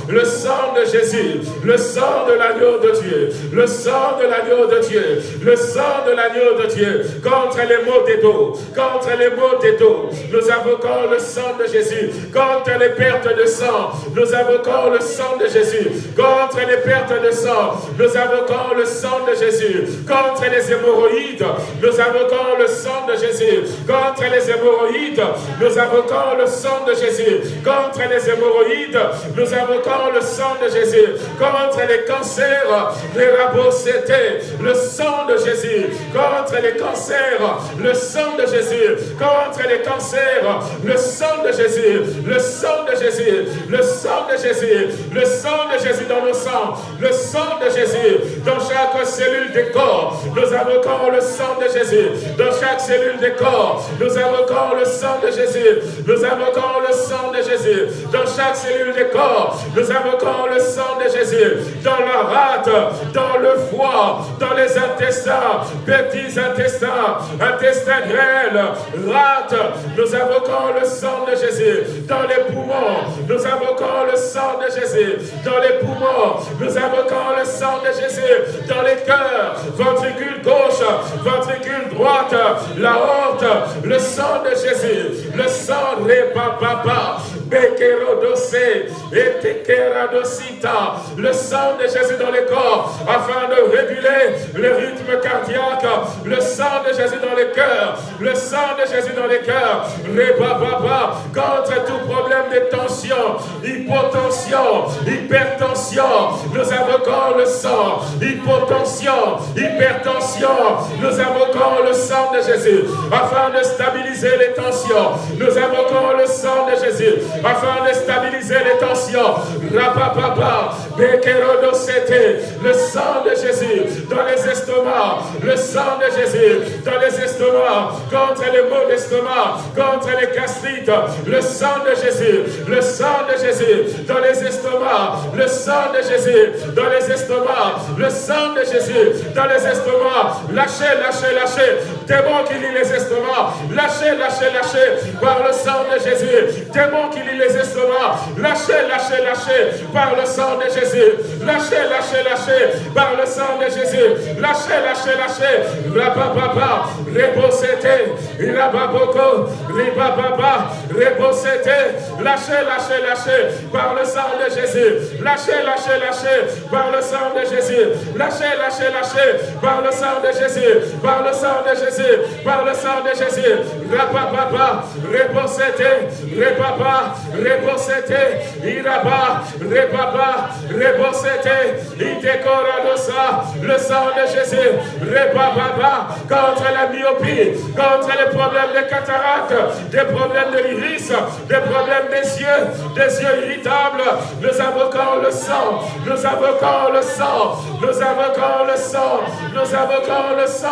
Le sang de Jésus, le sang de l'agneau de Dieu, le sang de l'agneau de Dieu, le sang de l'agneau de Dieu, contre les maux des dos, contre les maux des dos, nous invoquons le sang de Jésus, contre les pertes de sang, nous invoquons le sang de Jésus, contre les pertes de sang, nous invoquons le sang de Jésus, contre les hémorroïdes, nous invoquons le sang de Jésus, contre les hémorroïdes, nous invoquons le sang de Jésus, contre les hémorroïdes, nous invoquons le sang de Jésus. Contre les cancers, les c'était le sang de Jésus. Contre les cancers, le sang de Jésus. Contre les cancers, le sang de Jésus. Le sang de Jésus. Le sang de Jésus. Le sang de Jésus dans nos sangs. Le sang de Jésus dans chaque cellule des corps. Nous invoquons le sang de Jésus. Dans chaque cellule des corps, nous invoquons le sang de Jésus. Nous invoquons le sang de Jésus dans chaque cellule du corps. Nous invoquons le sang de Jésus dans la rate, dans le foie, dans les intestins, petits intestins, intestins grêles, rate. Nous invoquons le sang de Jésus dans les poumons. Nous invoquons le sang de Jésus dans les poumons. Nous invoquons le sang de Jésus les cœurs, ventricule gauche, ventricule droite, la honte, le sang de Jésus, le sang de papa, le sang de Jésus dans le corps, afin de réguler le rythme cardiaque, le sang de Jésus dans le cœur, le sang de Jésus dans cœurs, Rebababa, contre tout problème de tension, hypotension, hypertension, nous invoquons le sang, hypotension, hypertension, nous invoquons le sang de Jésus, afin de stabiliser les tensions, nous invoquons le sang de Jésus, afin de stabiliser les tensions, Rapapapa, le sang de Jésus dans les estomacs, le sang de Jésus dans les estomacs, contre les maux d'estomac, contre les gastrites, le sang de Jésus, le sang de Jésus dans les estomacs, le sang de Jésus dans les estomacs, le sang de Jésus dans les estomacs, lâchez, lâchez, lâchez, démon qui lit les estomacs, lâchez, lâchez, lâchez, par le sang de Jésus, démon qui lit les estomacs, lâchez, lâchez, lâchez, par le sang de Jésus, lâchez, lâchez, lâchez, par le sang de Jésus, lâchez, lâchez, lâchez, rapapapa, rebosete, irababoko, ribababa, rebosete, lâchez, lâchez, lâchez, par le sang de Jésus, lâchez, lâchez, lâchez, par le sang de Jésus, lâchez, lâchez, lâchez, par le sang de Jésus, par le sang de Jésus, par le sang de Jésus, rapapapa, rebosete, rebaba, rebosete, iraba, rebaba, rebosete, itekoradosa, le sang de Jésus, rebaba, contre la myopie, contre les problèmes de cataracte, des problèmes de l'iris, des problèmes des yeux, des yeux irritables, nous invoquons le sang, nous invoquons le sang, nous invoquons le sang, nous invoquons le sang,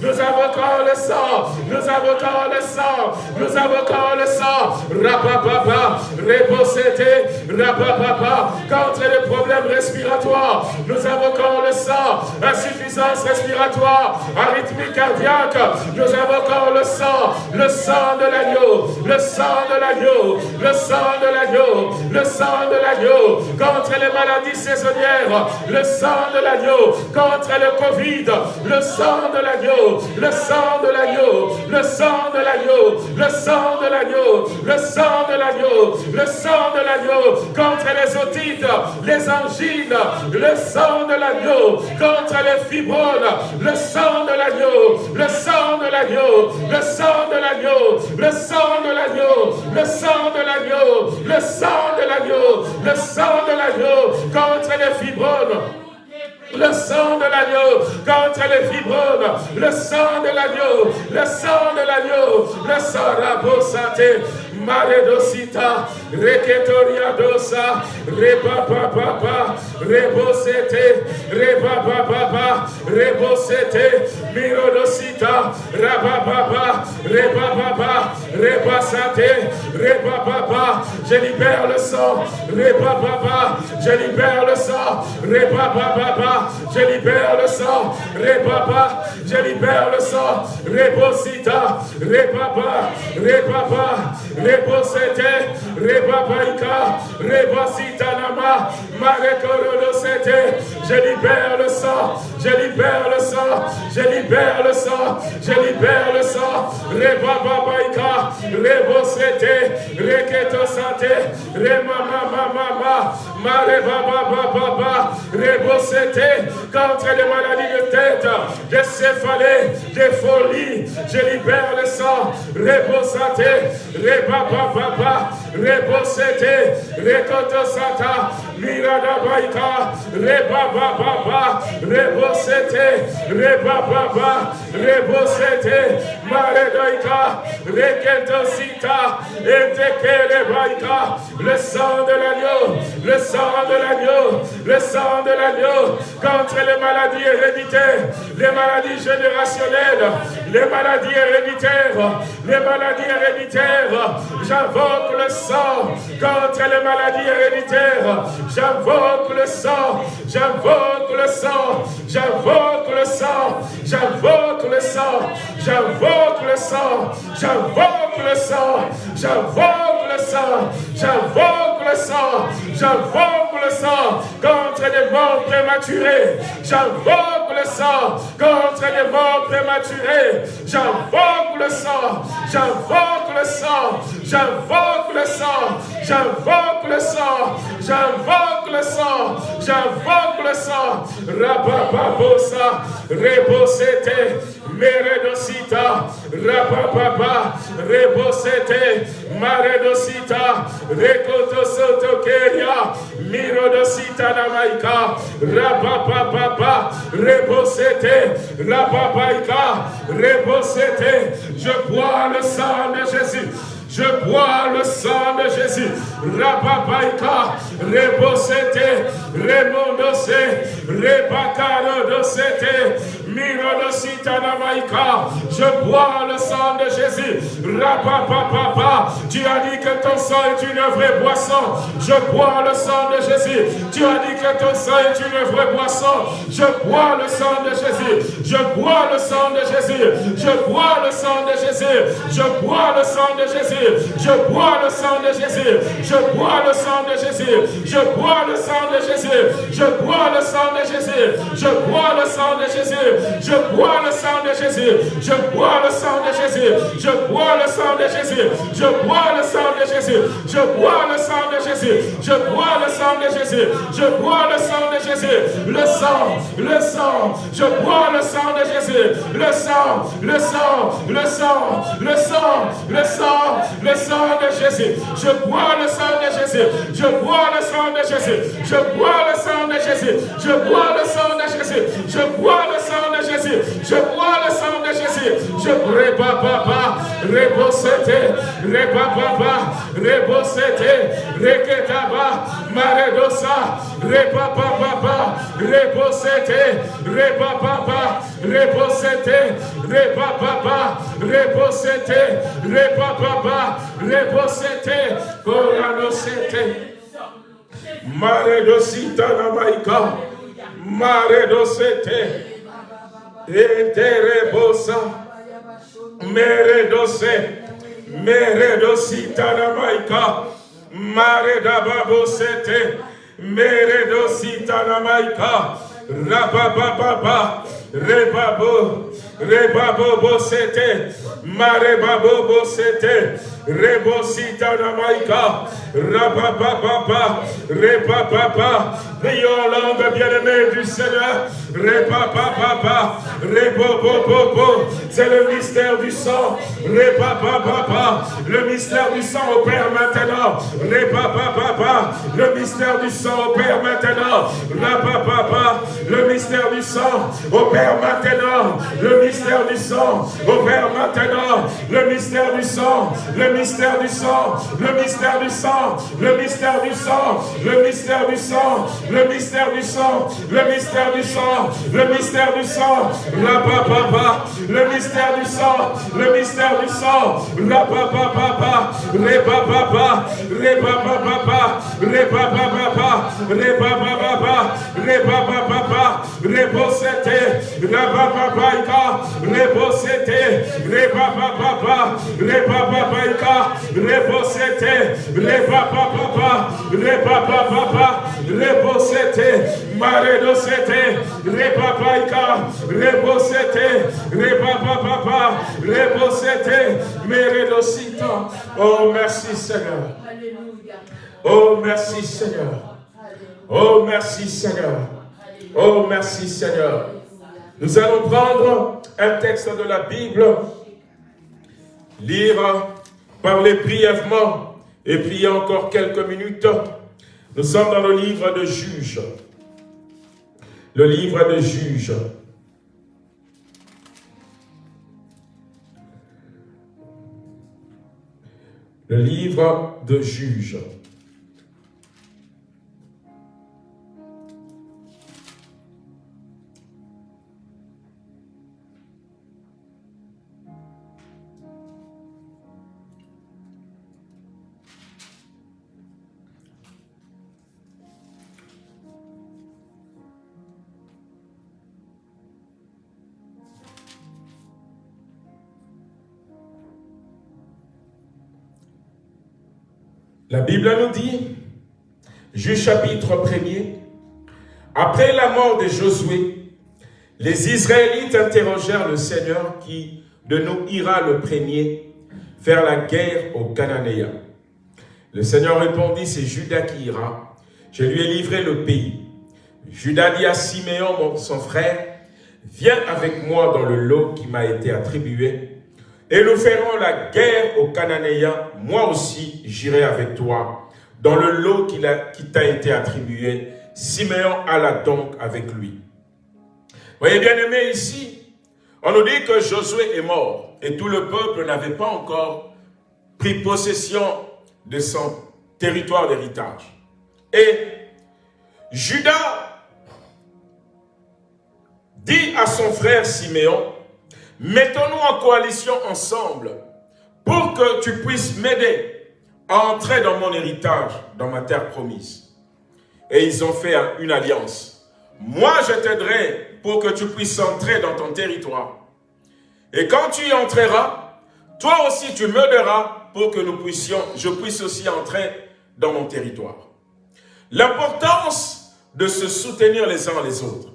nous invoquons le sang, nous invoquons le sang, nous invoquons le sang, rapapapa, reposete, rapapapa, contre les problèmes respiratoires, nous invoquons le sang, insuffisance respiratoire, arythmie cardiaque, nous invoquons le sang, le sang de l'agneau, le sang de l'agneau, le sang de l'agneau, le sang de l'agneau, contre les maladies saisonnières, le sang de l'agneau, contre le Covid, le sang de l'agneau, le sang de l'agneau, le sang de l'agneau, le sang de l'agneau, le sang de l'agneau, le sang de l'agneau, contre les otites, les angines, le sang de l'agneau, contre les fibrones, le sang de l'agneau, le sang de l'agneau, le sang de l'agneau, le sang de l'agneau, le sang de l'agneau, le sang de l'agneau, le sang de l'agneau, contre les fibrones le sang de l'agneau contre les fibromes, le sang de l'agneau, le sang de l'agneau, le sang rabo santé, Maredosita, Reketoria dosa, Reba papa, Rebosete, Reba papa, Rebosete, Mirodosita, Rababa, Reba papa, Reba sate, Reba papa, je libère le sang, Reba papa, je libère le sang, Reba papa, je libère le sang, Reba papa, je libère le sang, Rebosita, Reba papa, Reba papa, Rebosete, Rebabaika, Rebasitanama, Marekorodosete, je libère le sang, je libère le sang, je libère le sang, je libère le sang, Rebabaika, Rebosete, Reketosate, Remamamamama, Marebabababa, Rebosete, contre les maladies de tête, de céphalée, de folie, je libère le sang, Rebosate, Le sang de l'agneau, le sang de l'agneau, le sang de l'agneau, contre les maladies héréditaires, les maladies générationnelles, les maladies héréditaires, les maladies héréditaires, j'invoque le sang contre les maladies héréditaires, j'invoque le sang, j'invoque le sang, j'invoque le sang, j'invoque le sang, j'invoque le sang, j'invoque le sang, j'invoque le sang, j'invoque le sang, j'invoque le sang contre les morts prématurés, j'invoque le sang contre les morts prématurés, j'invoque le sang, j'invoque le sang, j'invoque le sang j'invoque le sang, j'invoque le sang, j'invoque le sang. Rapapabosa, rebosete, meredosita, rapapapa, rebosete, maredosita, rekotosotokeria, mirodosita namaika, rapapapa, rebosete, rapapaika, rebosete, je bois le sang de Jésus. Je bois le sang de Jésus. Rapapaika, Rebosete, Remondose, Rebakaro dosete, je bois le sang de Jésus. Rapapapapa. Tu as dit que ton sang est une vraie boisson. Je bois le sang de Jésus. Tu as dit que ton sang est une vraie boisson. Je bois le sang de Jésus. Je bois le sang de Jésus. Je bois le sang de Jésus. Je bois le sang de Jésus. Je bois le sang de Jésus. Je bois le sang de Jésus. Je bois le sang de Jésus. Je bois le sang de Jésus. Je bois le sang de Jésus. Je bois le sang de Jésus. Je bois le sang de Jésus. Je bois le sang de Jésus. Je bois le sang de Jésus. Je bois le sang de Jésus. Je bois le sang de Jésus. Je bois le sang de Jésus. Le sang, le sang. Je bois le sang de Jésus. Le sang, le sang, le sang, le sang, le sang, le sang de Jésus. Je bois le sang de Jésus. Je bois le sang de Jésus. Je bois le sang de Jésus. Je bois le sang de Jésus. Je bois le sang de. Je bois le sang de Jésus. Je rebababa, rebosete, rebababa, rebosete, reketaba, maredosa, rebababa, rebosete, rebababa, rebosete, rebababa, rebosete, rebababa, rebosete, koranosete. Maredosita la maïka, maredosete. Eterebosa. Meredose. Meredosita namaika. Maredababosete. Meredosita namaika. Rabababa. Rebabo. Rebabo bosete. Marebabo bosete. Rebosita namaika. Rabababa. Rebababa. Prions langue bien-aimée du Seigneur. Repapapapa. Rebobobobo. C'est le mystère du sang. Repapapapa. Le mystère du sang au Père maintenant. Repapapapa. Le mystère du sang au Père maintenant. Rapapapa. Le mystère du sang au Père maintenant. Le mystère du sang au Père maintenant. Le mystère du sang. Le mystère du sang. Le mystère du sang. Le mystère du sang. Le mystère du sang le mystère du sang, le mystère du sang, le mystère du sang, la papa, le mystère du sang, le mystère du sang, la papa, papa, les papa, papa, les papa, papa, les papa, papa, les papa, papa, les papa, papa, les papa, papa, rebosete, rebababa, rebababaika, rebosete, rebababa, rebababa, rebosete, maredosete, rebabaika, rebosete, rebababa, rebosete, meredosita. Oh, oh, merci Seigneur. Oh, merci Seigneur. Oh, merci Seigneur. Oh, merci Seigneur. Nous allons prendre un texte de la Bible, lire, parler brièvement et prier encore quelques minutes nous sommes dans le livre de Juges. Le livre de Juges. Le livre de Juges. La Bible nous dit, Juge chapitre 1er, après la mort de Josué, les Israélites interrogèrent le Seigneur qui de nous ira le premier faire la guerre aux Cananéens. Le Seigneur répondit, c'est Judas qui ira. Je lui ai livré le pays. Judas dit à Siméon, son frère, viens avec moi dans le lot qui m'a été attribué, et nous ferons la guerre aux Cananéens. Moi aussi, j'irai avec toi dans le lot qui t'a été attribué. Siméon alla donc avec lui. Voyez bien aimé ici, on nous dit que Josué est mort et tout le peuple n'avait pas encore pris possession de son territoire d'héritage. Et Judas dit à son frère Siméon, mettons-nous en coalition ensemble pour que tu puisses m'aider à entrer dans mon héritage, dans ma terre promise. Et ils ont fait une alliance. Moi, je t'aiderai pour que tu puisses entrer dans ton territoire. Et quand tu y entreras, toi aussi tu m'aideras pour que nous puissions, je puisse aussi entrer dans mon territoire. L'importance de se soutenir les uns les autres.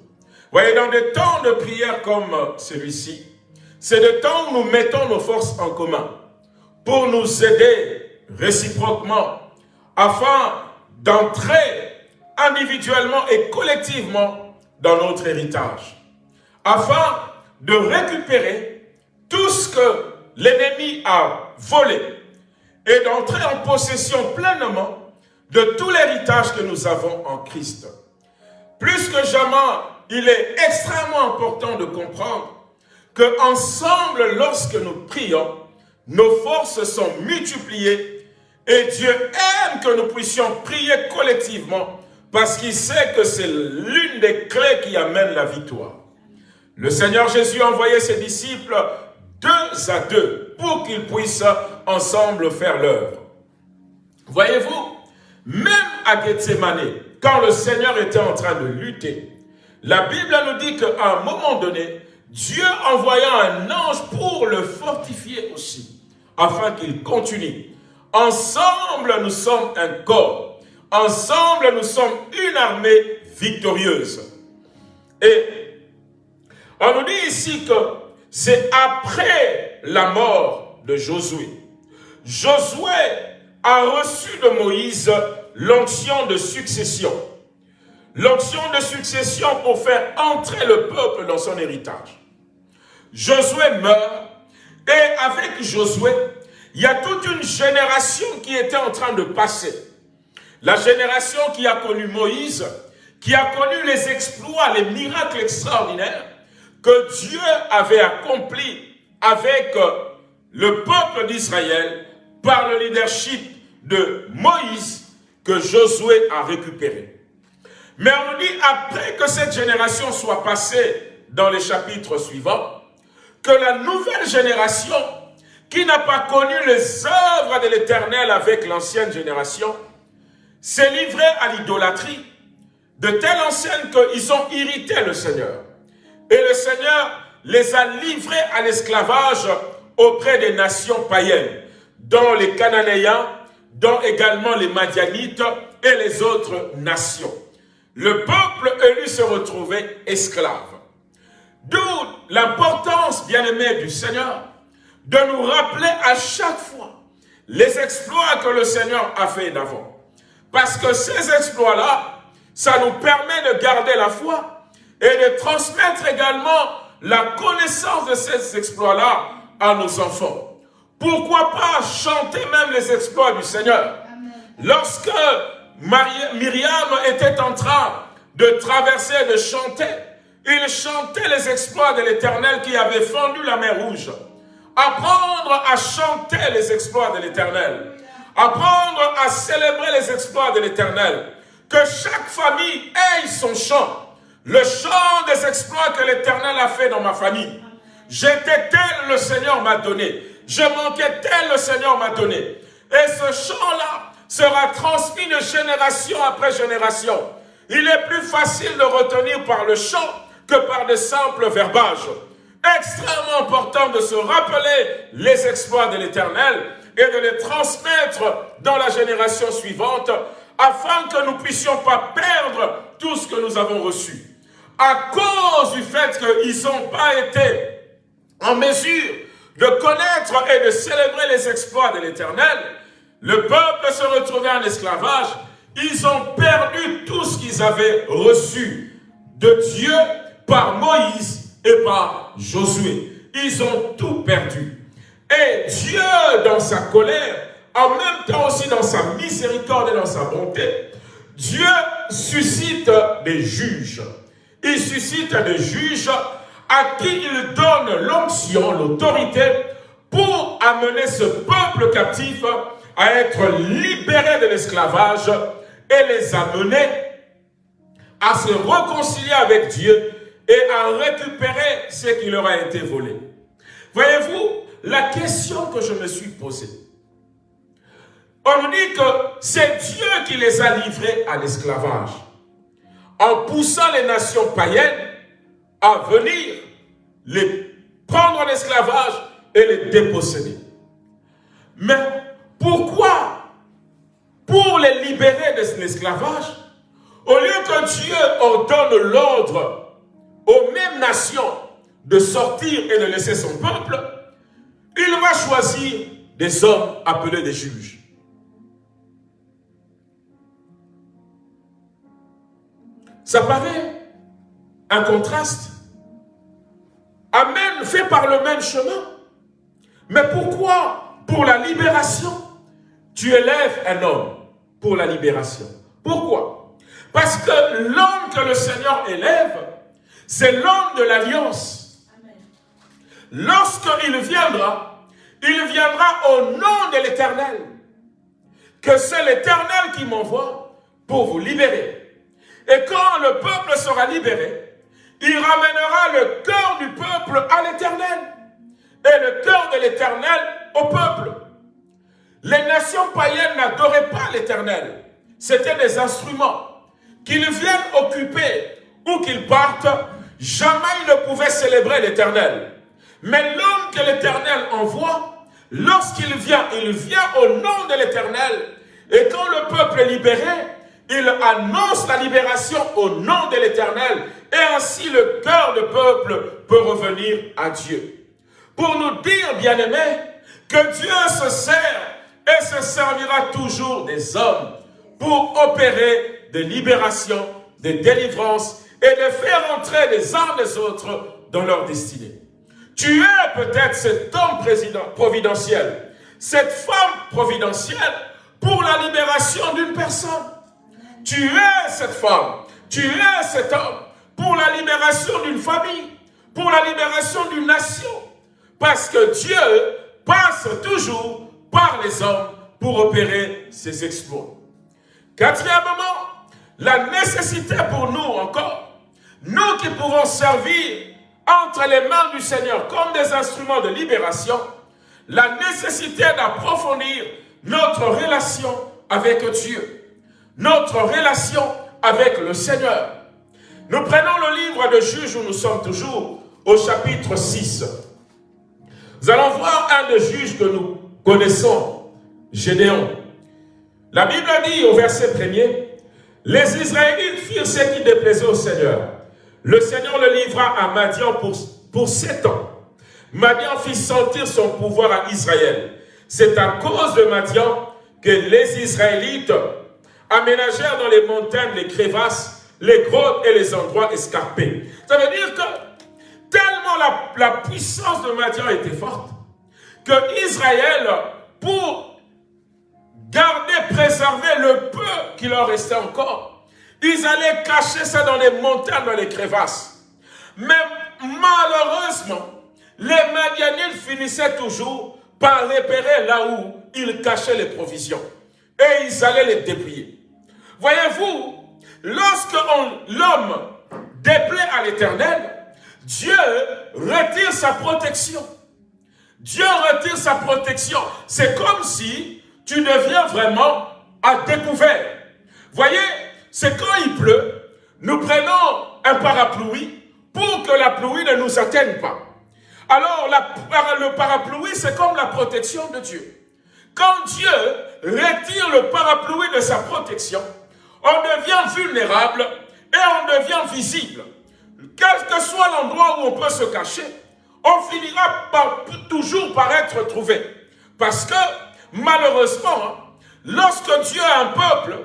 Voyez, dans des temps de prière comme celui-ci, c'est le temps où nous mettons nos forces en commun pour nous aider réciproquement afin d'entrer individuellement et collectivement dans notre héritage, afin de récupérer tout ce que l'ennemi a volé et d'entrer en possession pleinement de tout l'héritage que nous avons en Christ. Plus que jamais, il est extrêmement important de comprendre que ensemble, lorsque nous prions, nos forces sont multipliées et Dieu aime que nous puissions prier collectivement parce qu'il sait que c'est l'une des clés qui amène la victoire. Le Seigneur Jésus a envoyé ses disciples deux à deux pour qu'ils puissent ensemble faire l'œuvre. Voyez-vous, même à Gethsemane, quand le Seigneur était en train de lutter, la Bible nous dit qu'à un moment donné, Dieu envoya un ange pour le fortifier aussi, afin qu'il continue. Ensemble, nous sommes un corps. Ensemble, nous sommes une armée victorieuse. Et on nous dit ici que c'est après la mort de Josué. Josué a reçu de Moïse l'onction de succession. L'onction de succession pour faire entrer le peuple dans son héritage. Josué meurt et avec Josué, il y a toute une génération qui était en train de passer. La génération qui a connu Moïse, qui a connu les exploits, les miracles extraordinaires que Dieu avait accomplis avec le peuple d'Israël par le leadership de Moïse que Josué a récupéré. Mais on dit, après que cette génération soit passée dans les chapitres suivants, que la nouvelle génération, qui n'a pas connu les œuvres de l'Éternel avec l'ancienne génération, s'est livrée à l'idolâtrie, de telle enseigne qu'ils ont irrité le Seigneur. Et le Seigneur les a livrés à l'esclavage auprès des nations païennes, dont les Cananéens, dont également les Madianites et les autres nations. Le peuple élu se retrouvait esclave. D'où l'importance, bien-aimé du Seigneur, de nous rappeler à chaque fois les exploits que le Seigneur a fait d'avant. Parce que ces exploits-là, ça nous permet de garder la foi et de transmettre également la connaissance de ces exploits-là à nos enfants. Pourquoi pas chanter même les exploits du Seigneur? Lorsque Myriam était en train de traverser, de chanter, il chantait les exploits de l'Éternel qui avait fendu la mer Rouge. Apprendre à chanter les exploits de l'Éternel. Apprendre à célébrer les exploits de l'Éternel. Que chaque famille ait son chant. Le chant des exploits que l'Éternel a fait dans ma famille. J'étais tel, le Seigneur m'a donné. Je manquais tel, le Seigneur m'a donné. Et ce chant-là sera transmis de génération après génération. Il est plus facile de retenir par le chant que par de simples verbages. Extrêmement important de se rappeler les exploits de l'Éternel et de les transmettre dans la génération suivante afin que nous puissions pas perdre tout ce que nous avons reçu à cause du fait qu'ils n'ont pas été en mesure de connaître et de célébrer les exploits de l'Éternel, le peuple se retrouvait en esclavage, ils ont perdu tout ce qu'ils avaient reçu de Dieu par Moïse et par Josué. Ils ont tout perdu. Et Dieu, dans sa colère, en même temps aussi dans sa miséricorde et dans sa bonté, Dieu suscite des juges. Il suscite des juges à qui il donne l'onction, l'autorité pour amener ce peuple captif à être libéré de l'esclavage et les amener à se réconcilier avec Dieu et à récupérer ce qui leur a été volé. Voyez-vous, la question que je me suis posée, on dit que c'est Dieu qui les a livrés à l'esclavage, en poussant les nations païennes à venir les prendre en esclavage et les déposséder. Mais les libérer de l'esclavage, au lieu que Dieu ordonne l'ordre aux mêmes nations de sortir et de laisser son peuple, il va choisir des hommes appelés des juges. Ça paraît un contraste. Amen, fait par le même chemin. Mais pourquoi, pour la libération, tu élèves un homme? Pour la libération Pourquoi? Parce que l'homme que le Seigneur élève, c'est l'homme de l'alliance. Lorsqu'il viendra, il viendra au nom de l'Éternel. Que c'est l'Éternel qui m'envoie pour vous libérer. Et quand le peuple sera libéré, il ramènera le cœur du peuple à l'Éternel et le cœur de l'Éternel au peuple. Les nations païennes n'adoraient pas l'Éternel. C'étaient des instruments. Qu'ils viennent occuper ou qu'ils partent, jamais ils ne pouvaient célébrer l'Éternel. Mais l'homme que l'Éternel envoie, lorsqu'il vient, il vient au nom de l'Éternel. Et quand le peuple est libéré, il annonce la libération au nom de l'Éternel. Et ainsi le cœur du peuple peut revenir à Dieu. Pour nous dire, bien-aimés, que Dieu se sert et se servira toujours des hommes pour opérer des libérations, des délivrances et de faire entrer les uns les autres dans leur destinée. Tu es peut-être cet homme providentiel, cette femme providentielle pour la libération d'une personne. Tu es cette femme, tu es cet homme pour la libération d'une famille, pour la libération d'une nation. Parce que Dieu passe toujours par les hommes pour opérer ses exploits. Quatrièmement, la nécessité pour nous encore, nous qui pouvons servir entre les mains du Seigneur comme des instruments de libération, la nécessité d'approfondir notre relation avec Dieu, notre relation avec le Seigneur. Nous prenons le livre de Juges où nous sommes toujours au chapitre 6. Nous allons voir un des juges que nous connaissons, Gédéon. La Bible dit au verset premier, les Israélites firent ce qui déplaisait au Seigneur. Le Seigneur le livra à Madian pour, pour sept ans. Madian fit sentir son pouvoir à Israël. C'est à cause de Madian que les Israélites aménagèrent dans les montagnes les crevasses, les grottes et les endroits escarpés. Ça veut dire que tellement la, la puissance de Madian était forte, Israël, pour garder, préserver le peu qui leur restait encore, ils allaient cacher ça dans les montagnes, dans les crevasses. Mais malheureusement, les Madianites finissaient toujours par repérer là où ils cachaient les provisions. Et ils allaient les dépouiller. Voyez-vous, lorsque l'homme déplaît à l'éternel, Dieu retire sa protection. Dieu retire sa protection. C'est comme si tu deviens vraiment à découvert. Voyez, c'est quand il pleut, nous prenons un parapluie pour que la pluie ne nous atteigne pas. Alors, le parapluie, c'est comme la protection de Dieu. Quand Dieu retire le parapluie de sa protection, on devient vulnérable et on devient visible. Quel que soit l'endroit où on peut se cacher, on finira par, toujours par être trouvé. Parce que, malheureusement, lorsque Dieu a un peuple,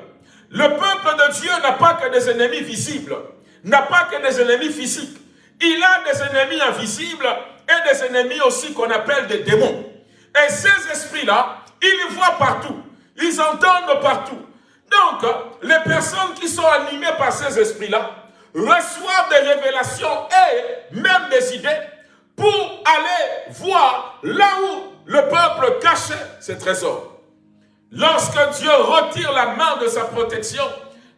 le peuple de Dieu n'a pas que des ennemis visibles, n'a pas que des ennemis physiques. Il a des ennemis invisibles et des ennemis aussi qu'on appelle des démons. Et ces esprits-là, ils voient partout, ils entendent partout. Donc, les personnes qui sont animées par ces esprits-là reçoivent des révélations et même des idées pour aller voir là où le peuple cachait ses trésors. Lorsque Dieu retire la main de sa protection,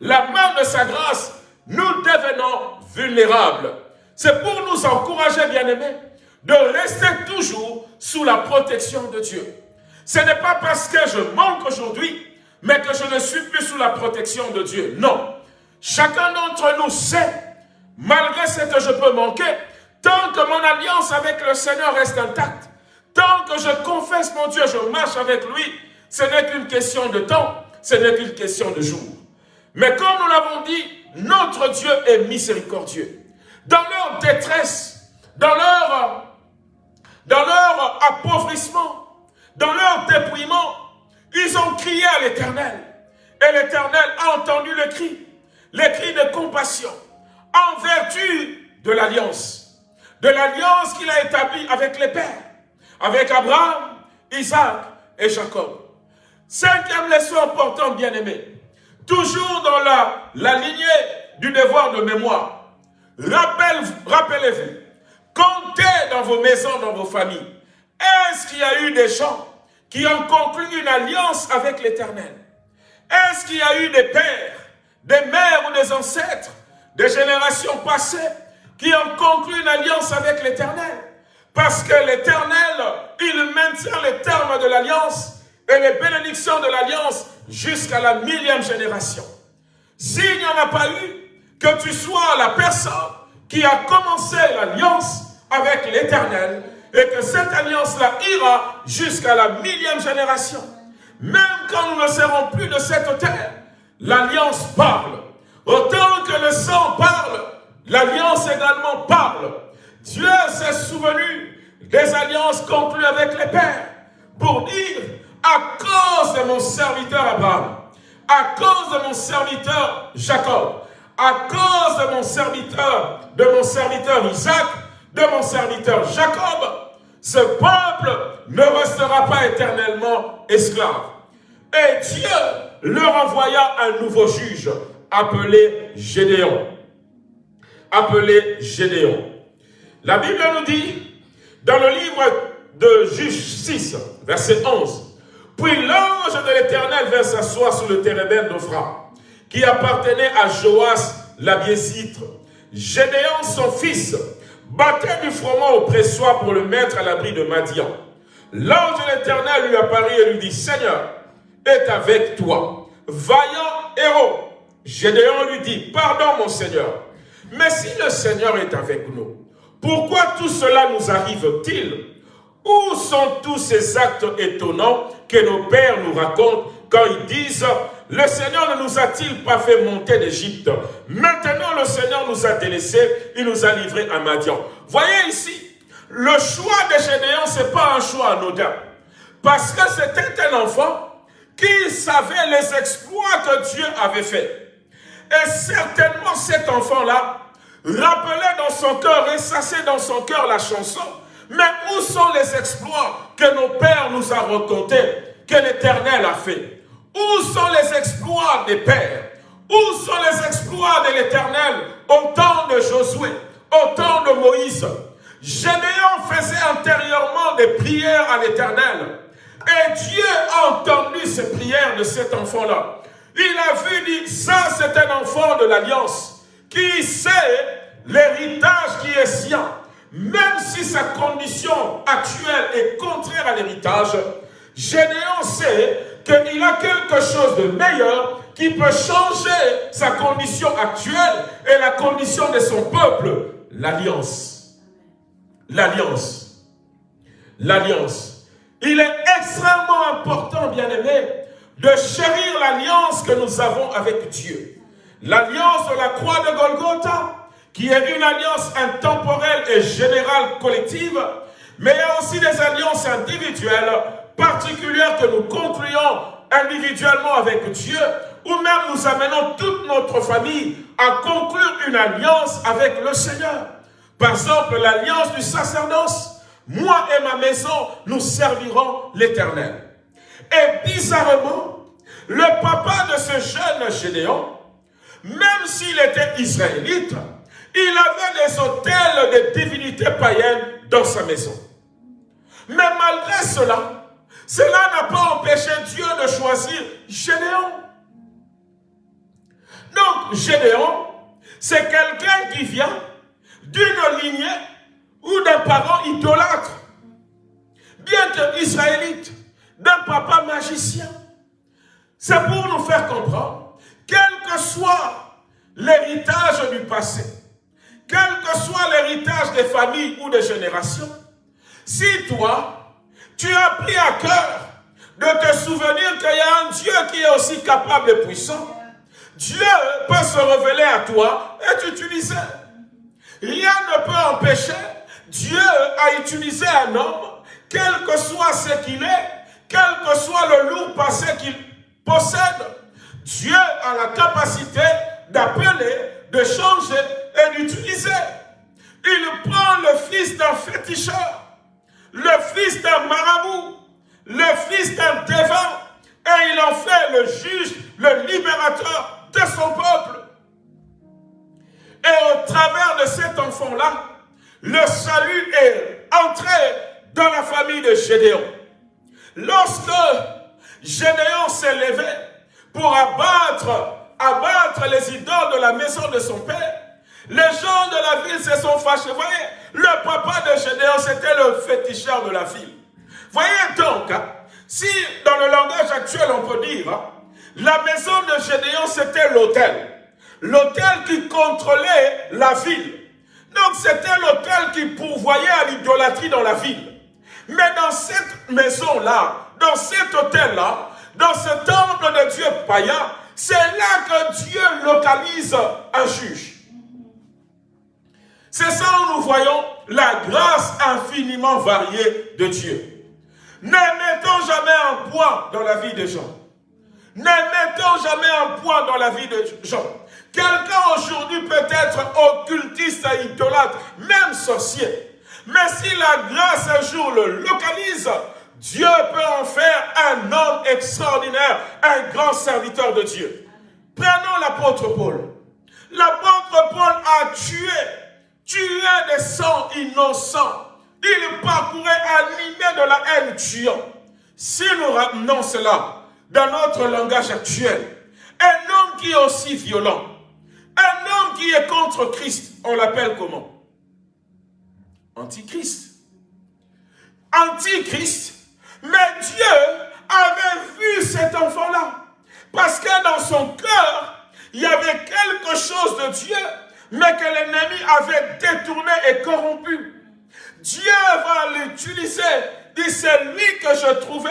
la main de sa grâce, nous devenons vulnérables. C'est pour nous encourager, bien-aimés, de rester toujours sous la protection de Dieu. Ce n'est pas parce que je manque aujourd'hui, mais que je ne suis plus sous la protection de Dieu. Non. Chacun d'entre nous sait, malgré ce que je peux manquer, tant que mon alliance avec le Seigneur reste intacte, tant que je confesse mon Dieu, je marche avec lui, ce n'est qu'une question de temps, ce n'est qu'une question de jour. Mais comme nous l'avons dit, notre Dieu est miséricordieux. Dans leur détresse, dans leur, dans leur appauvrissement, dans leur dépouillement, ils ont crié à l'Éternel. Et l'Éternel a entendu le cri, le cri de compassion, en vertu de l'alliance. De l'alliance qu'il a établie avec les pères, avec Abraham, Isaac et Jacob. Cinquième leçon importante, bien-aimé. Toujours dans la, la lignée du devoir de mémoire. Rappelez-vous, comptez dans vos maisons, dans vos familles. Est-ce qu'il y a eu des gens qui ont conclu une alliance avec l'Éternel? Est-ce qu'il y a eu des pères, des mères ou des ancêtres, des générations passées, qui ont conclu une alliance avec l'Éternel Parce que l'Éternel, il maintient les termes de l'alliance et les bénédictions de l'alliance jusqu'à la millième génération. S'il n'y en a pas eu, que tu sois la personne qui a commencé l'alliance avec l'Éternel et que cette alliance-là ira jusqu'à la millième génération. Même quand nous ne serons plus de cette terre, l'alliance parle. Autant que le sang parle, l'alliance également parle. Dieu s'est souvenu des alliances conclues avec les pères pour dire à cause de mon serviteur Abraham, à cause de mon serviteur Jacob, à cause de mon serviteur, de mon serviteur Isaac, de mon serviteur Jacob, ce peuple ne restera pas éternellement esclave. Et Dieu leur envoya un nouveau juge appelé Gédéon. Appelé Gédéon. La Bible nous dit, dans le livre de Juge 6, verset 11, puis l'ange de l'Éternel vint s'asseoir sur le térébène d'Ophra, qui appartenait à Joas l'Abiésite. Gédéon, son fils, battait du froment au pressoir pour le mettre à l'abri de Madian. L'ange de l'Éternel lui apparut et lui dit, Seigneur, est avec toi, vaillant héros. Gédéon lui dit, pardon mon Seigneur, mais si le Seigneur est avec nous, pourquoi tout cela nous arrive-t-il? Où sont tous ces actes étonnants que nos pères nous racontent quand ils disent « Le Seigneur ne nous a-t-il pas fait monter d'Égypte? Maintenant, le Seigneur nous a délaissés, il nous a livrés à Madian. » Voyez ici, le choix de Gédéon, ce n'est pas un choix anodin. Parce que c'était un enfant qui savait les exploits que Dieu avait faits. Et certainement cet enfant-là rappelait dans son cœur, ressassait dans son cœur la chanson mais où sont les exploits que nos pères nous ont racontés, que l'Éternel a fait? Où sont les exploits des pères? Où sont les exploits de l'Éternel au temps de Josué, au temps de Moïse? Gédéon faisait antérieurement des prières à l'Éternel. Et Dieu a entendu ces prières de cet enfant-là. Il a vu, dit, ça c'est un enfant de l'Alliance qui sait l'héritage qui est sien même si sa condition actuelle est contraire à l'héritage, Gédéon sait qu'il a quelque chose de meilleur qui peut changer sa condition actuelle et la condition de son peuple, l'alliance. L'alliance. L'alliance. Il est extrêmement important, bien-aimé, de chérir l'alliance que nous avons avec Dieu. L'alliance de la croix de Golgotha, qui est une alliance intemporelle et générale collective, mais il y a aussi des alliances individuelles particulières que nous concluons individuellement avec Dieu, ou même nous amenons toute notre famille à conclure une alliance avec le Seigneur. Par exemple, l'alliance du sacerdoce. Moi et ma maison, nous servirons l'Éternel. Et bizarrement, le papa de ce jeune Gédéon, même s'il était israélite, il avait des hôtels de divinités païennes dans sa maison. Mais malgré cela, cela n'a pas empêché Dieu de choisir Gédéon. Donc, Gédéon, c'est quelqu'un qui vient d'une lignée ou d'un parent idolâtre, bien que israélite, d'un papa magicien. C'est pour nous faire comprendre, quel que soit l'héritage du passé, quel que soit l'héritage des familles ou des générations, si toi, tu as pris à cœur de te souvenir qu'il y a un Dieu qui est aussi capable et puissant, Dieu peut se révéler à toi et t'utiliser. Rien ne peut empêcher Dieu à utiliser un homme, quel que soit ce qu'il est, quel que soit le lourd passé qu'il possède. Dieu a la capacité d'appeler, de changer et d'utiliser. Il prend le fils d'un féticheur, le fils d'un marabout, le fils d'un dévant, et il en fait le juge, le libérateur de son peuple. Et au travers de cet enfant-là, le salut est entré dans la famille de Gédéon. Lorsque Gédéon s'est levé pour abattre, les idoles de la maison de son père, les gens de la ville se sont fâchés. Voyez, le papa de Gédéon, c'était le féticheur de la ville. Voyez donc, hein, si dans le langage actuel on peut dire, hein, la maison de Gédéon c'était l'hôtel. L'hôtel qui contrôlait la ville. Donc c'était l'hôtel qui pourvoyait à l'idolâtrie dans la ville. Mais dans cette maison-là, dans cet hôtel-là, dans ce temple de Dieu païen, c'est là que Dieu localise un juge. C'est ça où nous voyons la grâce infiniment variée de Dieu. Ne mettons jamais un poids dans la vie des gens. Ne mettons jamais un poids dans la vie des gens. Quelqu'un aujourd'hui peut être occultiste idolâtre, même sorcier. Mais si la grâce un jour le localise, Dieu peut en faire un homme extraordinaire, un grand serviteur de Dieu. Prenons l'apôtre Paul. L'apôtre Paul a tué tuait des sangs innocents. Il parcourait animé de la haine tuant. Si nous ramenons cela dans notre langage actuel, un homme qui est aussi violent, un homme qui est contre Christ, on l'appelle comment? Antichrist. Antichrist. Mais Dieu avait vu cet enfant-là. Parce que dans son cœur, il y avait quelque chose de Dieu mais que l'ennemi avait détourné et corrompu. Dieu va l'utiliser. Dit, c'est lui que je trouvais,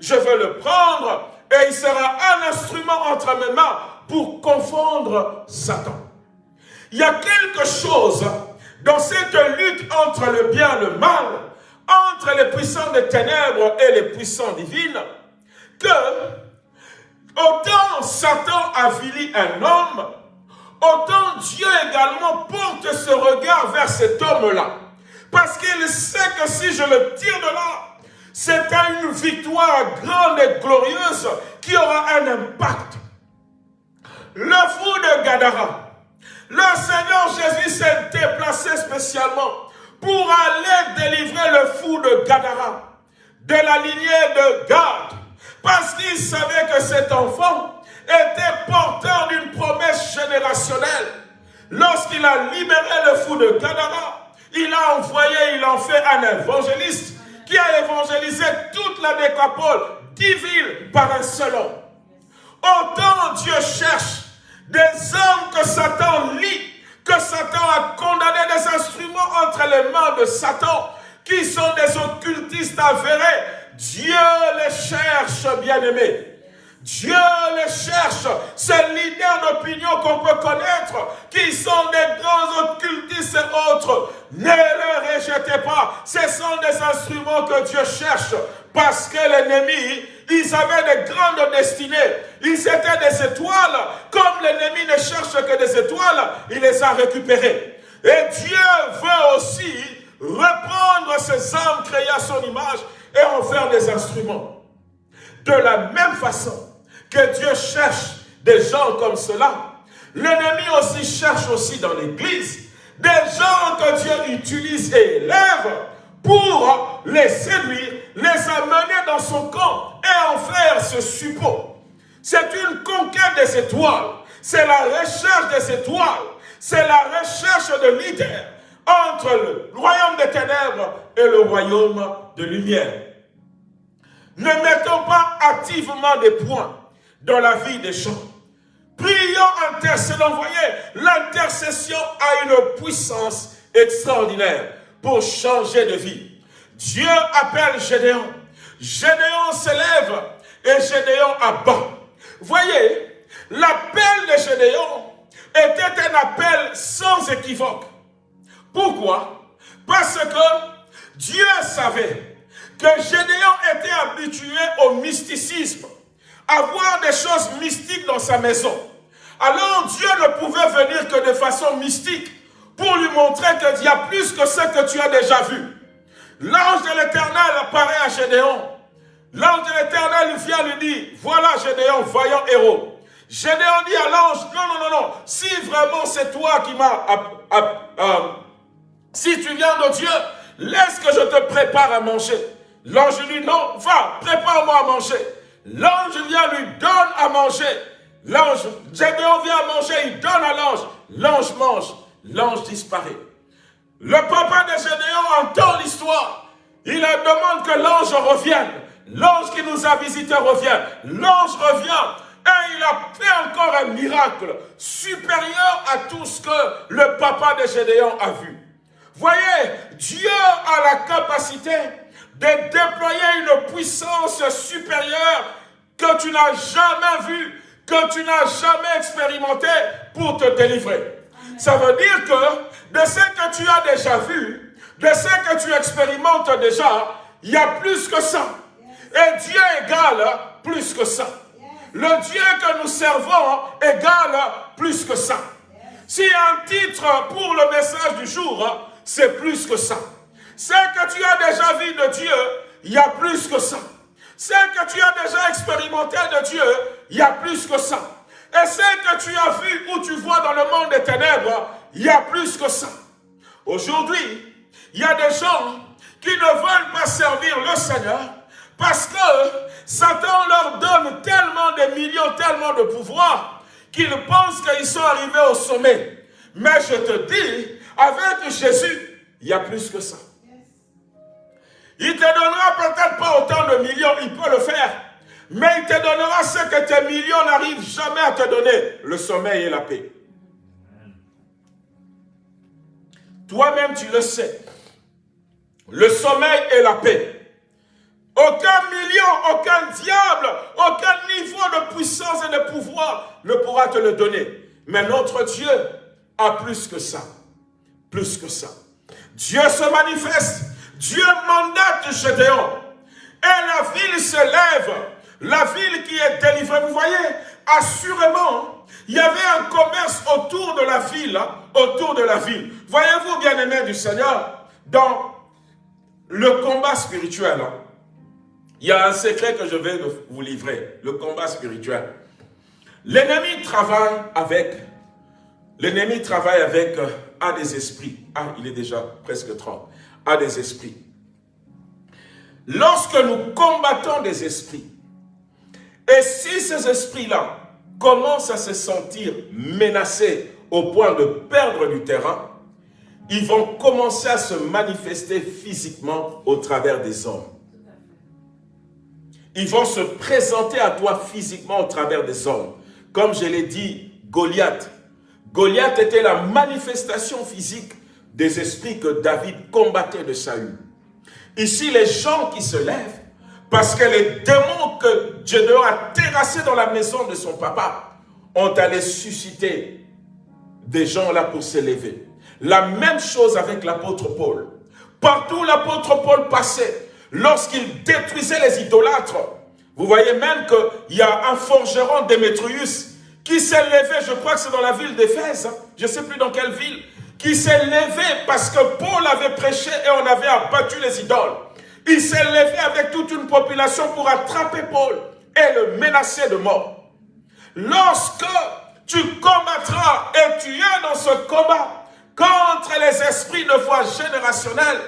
je veux le prendre et il sera un instrument entre mes mains pour confondre Satan. Il y a quelque chose dans cette lutte entre le bien et le mal, entre les puissants des ténèbres et les puissants divines, que autant Satan avilit un homme, autant Dieu également porte ce regard vers cet homme-là. Parce qu'il sait que si je le tire de là, c'est une victoire grande et glorieuse qui aura un impact. Le fou de Gadara, le Seigneur Jésus s'est déplacé spécialement pour aller délivrer le fou de Gadara, de la lignée de Gad, parce qu'il savait que cet enfant était porteur d'une promesse générationnelle. Lorsqu'il a libéré le fou de Gadara, il a envoyé, il en fait un évangéliste qui a évangélisé toute la décapole, dix villes par un seul homme. Autant Dieu cherche des hommes que Satan lit, que Satan a condamné des instruments entre les mains de Satan, qui sont des occultistes avérés. Dieu les cherche, bien-aimés. Dieu les cherche, ces leaders d'opinion qu'on peut connaître, qui sont des grands occultistes et autres. Ne les rejetez pas. Ce sont des instruments que Dieu cherche parce que l'ennemi, Ils avaient des grandes destinées. Ils étaient des étoiles. Comme l'ennemi ne cherche que des étoiles, il les a récupérées. Et Dieu veut aussi reprendre ces âmes créées à son image et en faire des instruments. De la même façon que Dieu cherche des gens comme cela, l'ennemi aussi cherche aussi dans l'église des gens que Dieu utilise et élève pour les séduire, les amener dans son camp et en faire ce suppôt. C'est une conquête des étoiles. C'est la recherche des étoiles. C'est la recherche de leaders entre le royaume des ténèbres et le royaume de lumière. Ne mettons pas activement des points dans la vie des gens. Prions, intercédons. Voyez, l'intercession a une puissance extraordinaire pour changer de vie. Dieu appelle Gédéon. Gédéon s'élève et Gédéon abat. Voyez, l'appel de Gédéon était un appel sans équivoque. Pourquoi? Parce que Dieu savait que Gédéon était habitué au mysticisme, à voir des choses mystiques dans sa maison. Alors Dieu ne pouvait venir que de façon mystique pour lui montrer qu'il y a plus que ce que tu as déjà vu. L'ange de l'éternel apparaît à Gédéon. L'ange de l'éternel vient lui dire, voilà Gédéon, voyant héros. Gédéon dit à l'ange, non, non, non, non, si vraiment c'est toi qui m'as... Euh, si tu viens de Dieu, laisse que je te prépare à manger. L'ange lui dit, non, va, prépare-moi à manger. L'ange vient, lui donne à manger. L'ange, Gédéon vient à manger, il donne à l'ange. L'ange mange l'ange disparaît. Le papa de Gédéon entend l'histoire. Il demande que l'ange revienne. L'ange qui nous a visités revient. L'ange revient. Et il a fait encore un miracle supérieur à tout ce que le papa de Gédéon a vu. Voyez, Dieu a la capacité de déployer une puissance supérieure que tu n'as jamais vue, que tu n'as jamais expérimenté pour te délivrer. Ça veut dire que de ce que tu as déjà vu, de ce que tu expérimentes déjà, il y a plus que ça. Et Dieu égale plus que ça. Le Dieu que nous servons égale plus que ça. Si un titre pour le message du jour, c'est plus que ça. Ce que tu as déjà vu de Dieu, il y a plus que ça. Ce que tu as déjà expérimenté de Dieu, il y a plus que ça. Et ce que tu as vu ou tu vois dans le monde des ténèbres, il y a plus que ça. Aujourd'hui, il y a des gens qui ne veulent pas servir le Seigneur parce que Satan leur donne tellement de millions, tellement de pouvoir qu'ils pensent qu'ils sont arrivés au sommet. Mais je te dis, avec Jésus, il y a plus que ça. Il te donnera peut-être pas autant de millions, il peut le faire. Mais il te donnera ce que tes millions n'arrivent jamais à te donner, le sommeil et la paix. Toi-même, tu le sais. Le sommeil et la paix. Aucun million, aucun diable, aucun niveau de puissance et de pouvoir ne pourra te le donner. Mais notre Dieu a plus que ça. Plus que ça. Dieu se manifeste. Dieu mandate Gédéon. Et la ville se lève la ville qui est délivrée, vous voyez, assurément, il y avait un commerce autour de la ville, hein, autour de la ville. Voyez-vous, bien-aimés du Seigneur, dans le combat spirituel, hein, il y a un secret que je vais vous livrer, le combat spirituel. L'ennemi travaille avec, l'ennemi travaille avec euh, un des esprits. Ah, il est déjà presque 30. Un des esprits. Lorsque nous combattons des esprits, et si ces esprits-là commencent à se sentir menacés au point de perdre du terrain, ils vont commencer à se manifester physiquement au travers des hommes. Ils vont se présenter à toi physiquement au travers des hommes. Comme je l'ai dit, Goliath. Goliath était la manifestation physique des esprits que David combattait de Saül. Ici, les gens qui se lèvent parce que les démons que Dieu a terrassés dans la maison de son papa ont allé susciter des gens là pour s'élever. La même chose avec l'apôtre Paul. Partout l'apôtre Paul passait, lorsqu'il détruisait les idolâtres, Vous voyez même qu'il y a un forgeron Démétrius qui s'est levé, je crois que c'est dans la ville d'Éphèse, hein, je ne sais plus dans quelle ville, qui s'est levé parce que Paul avait prêché et on avait abattu les idoles. Il s'est levé avec toute une population pour attraper Paul et le menacer de mort. Lorsque tu combattras et tu es dans ce combat contre les esprits de foi générationnelle,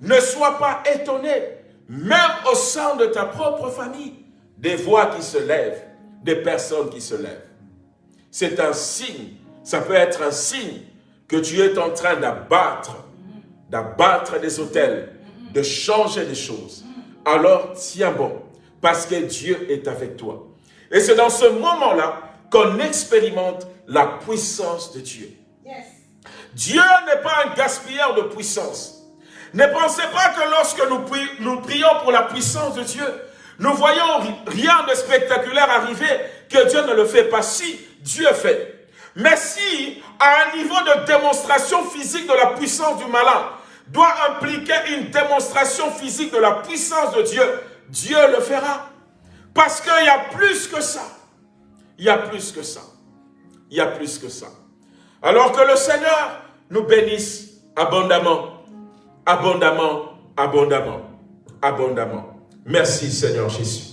ne sois pas étonné, même au sein de ta propre famille, des voix qui se lèvent, des personnes qui se lèvent. C'est un signe, ça peut être un signe que tu es en train d'abattre, d'abattre des hôtels, de changer des choses. Alors tiens bon, parce que Dieu est avec toi. Et c'est dans ce moment-là qu'on expérimente la puissance de Dieu. Dieu n'est pas un gaspilleur de puissance. Ne pensez pas que lorsque nous, nous prions pour la puissance de Dieu, nous voyons rien de spectaculaire arriver, que Dieu ne le fait pas. Si, Dieu fait. Mais si, à un niveau de démonstration physique de la puissance du malin, doit impliquer une démonstration physique de la puissance de Dieu, Dieu le fera. Parce qu'il y a plus que ça. Il y a plus que ça. Il y a plus que ça. Alors que le Seigneur nous bénisse abondamment abondamment, abondamment, abondamment. Merci Seigneur Jésus.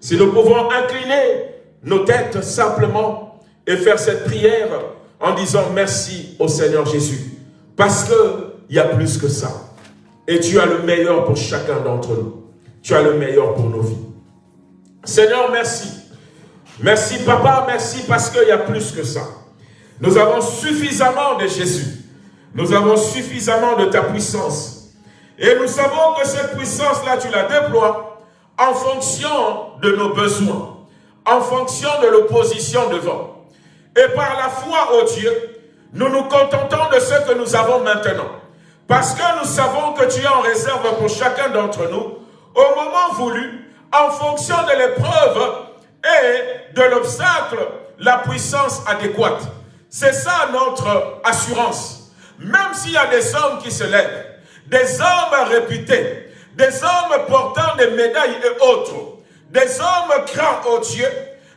Si nous pouvons incliner nos têtes simplement et faire cette prière en disant merci au Seigneur Jésus. Parce qu'il y a plus que ça. Et tu as le meilleur pour chacun d'entre nous. Tu as le meilleur pour nos vies. Seigneur, merci. Merci Papa, merci parce qu'il y a plus que ça. Nous avons suffisamment de Jésus. Nous avons suffisamment de ta puissance. Et nous savons que cette puissance-là, tu la déploies en fonction de nos besoins, en fonction de l'opposition devant. Et par la foi au Dieu, nous nous contentons de ce que nous avons maintenant. Parce que nous savons que tu es en réserve pour chacun d'entre nous, au moment voulu, en fonction de l'épreuve et de l'obstacle, la puissance adéquate. C'est ça notre assurance. Même s'il y a des hommes qui se lèvent, des hommes réputés, des hommes portant des médailles et autres, des hommes crant au Dieu,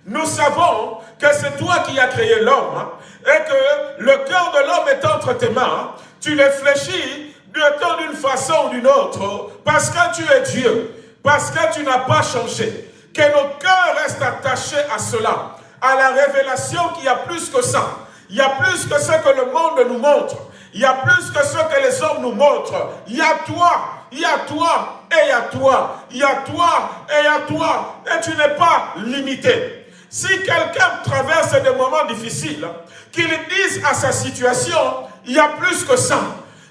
nous savons que c'est toi qui as créé l'homme hein, et que le cœur de l'homme est entre tes mains. Tu les fléchis d'une façon ou d'une autre parce que tu es Dieu, parce que tu n'as pas changé. Que nos cœurs restent attachés à cela, à la révélation qu'il y a plus que ça. Il y a plus que ce que le monde nous montre. Il y a plus que ce que les hommes nous montrent. Il y a toi, il y a toi, et il y a toi. Il y a toi, et il y a toi. Et tu n'es pas limité. Si quelqu'un traverse des moments difficiles, qu'il dise à sa situation, il y a plus que ça.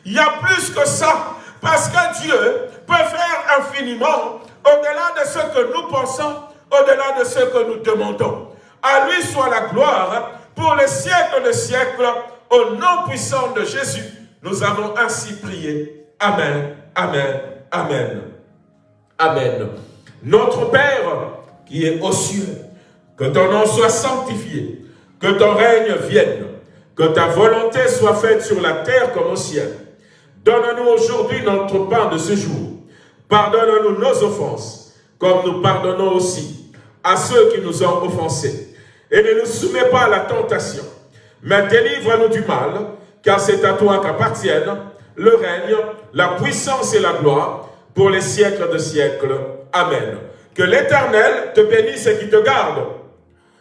Il y a plus que ça. Parce que Dieu peut faire infiniment au-delà de ce que nous pensons, au-delà de ce que nous demandons. À lui soit la gloire pour les siècles de siècles. Au nom puissant de Jésus, nous avons ainsi prié. Amen, Amen, Amen, Amen. Notre Père qui est aux cieux, que ton nom soit sanctifié, que ton règne vienne, que ta volonté soit faite sur la terre comme au ciel. Donne-nous aujourd'hui notre pain de ce jour. Pardonne-nous nos offenses, comme nous pardonnons aussi à ceux qui nous ont offensés. Et ne nous soumets pas à la tentation, mais délivre-nous du mal, car c'est à toi qu'appartiennent le règne, la puissance et la gloire pour les siècles de siècles. Amen. Que l'Éternel te bénisse et qui te garde.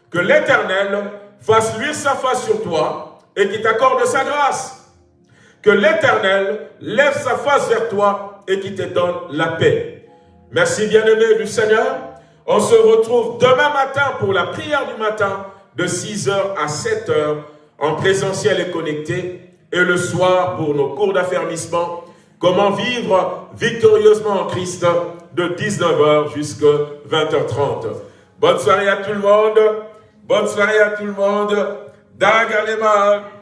Que l'Éternel fasse luire sa face sur toi et qui t'accorde sa grâce. Que l'Éternel lève sa face vers toi et qui te donne la paix. Merci bien-aimé du Seigneur. On se retrouve demain matin pour la prière du matin de 6h à 7h en présentiel et connecté, et le soir pour nos cours d'affermissement, comment vivre victorieusement en Christ de 19h jusqu'à 20h30. Bonne soirée à tout le monde, bonne soirée à tout le monde, Dagalema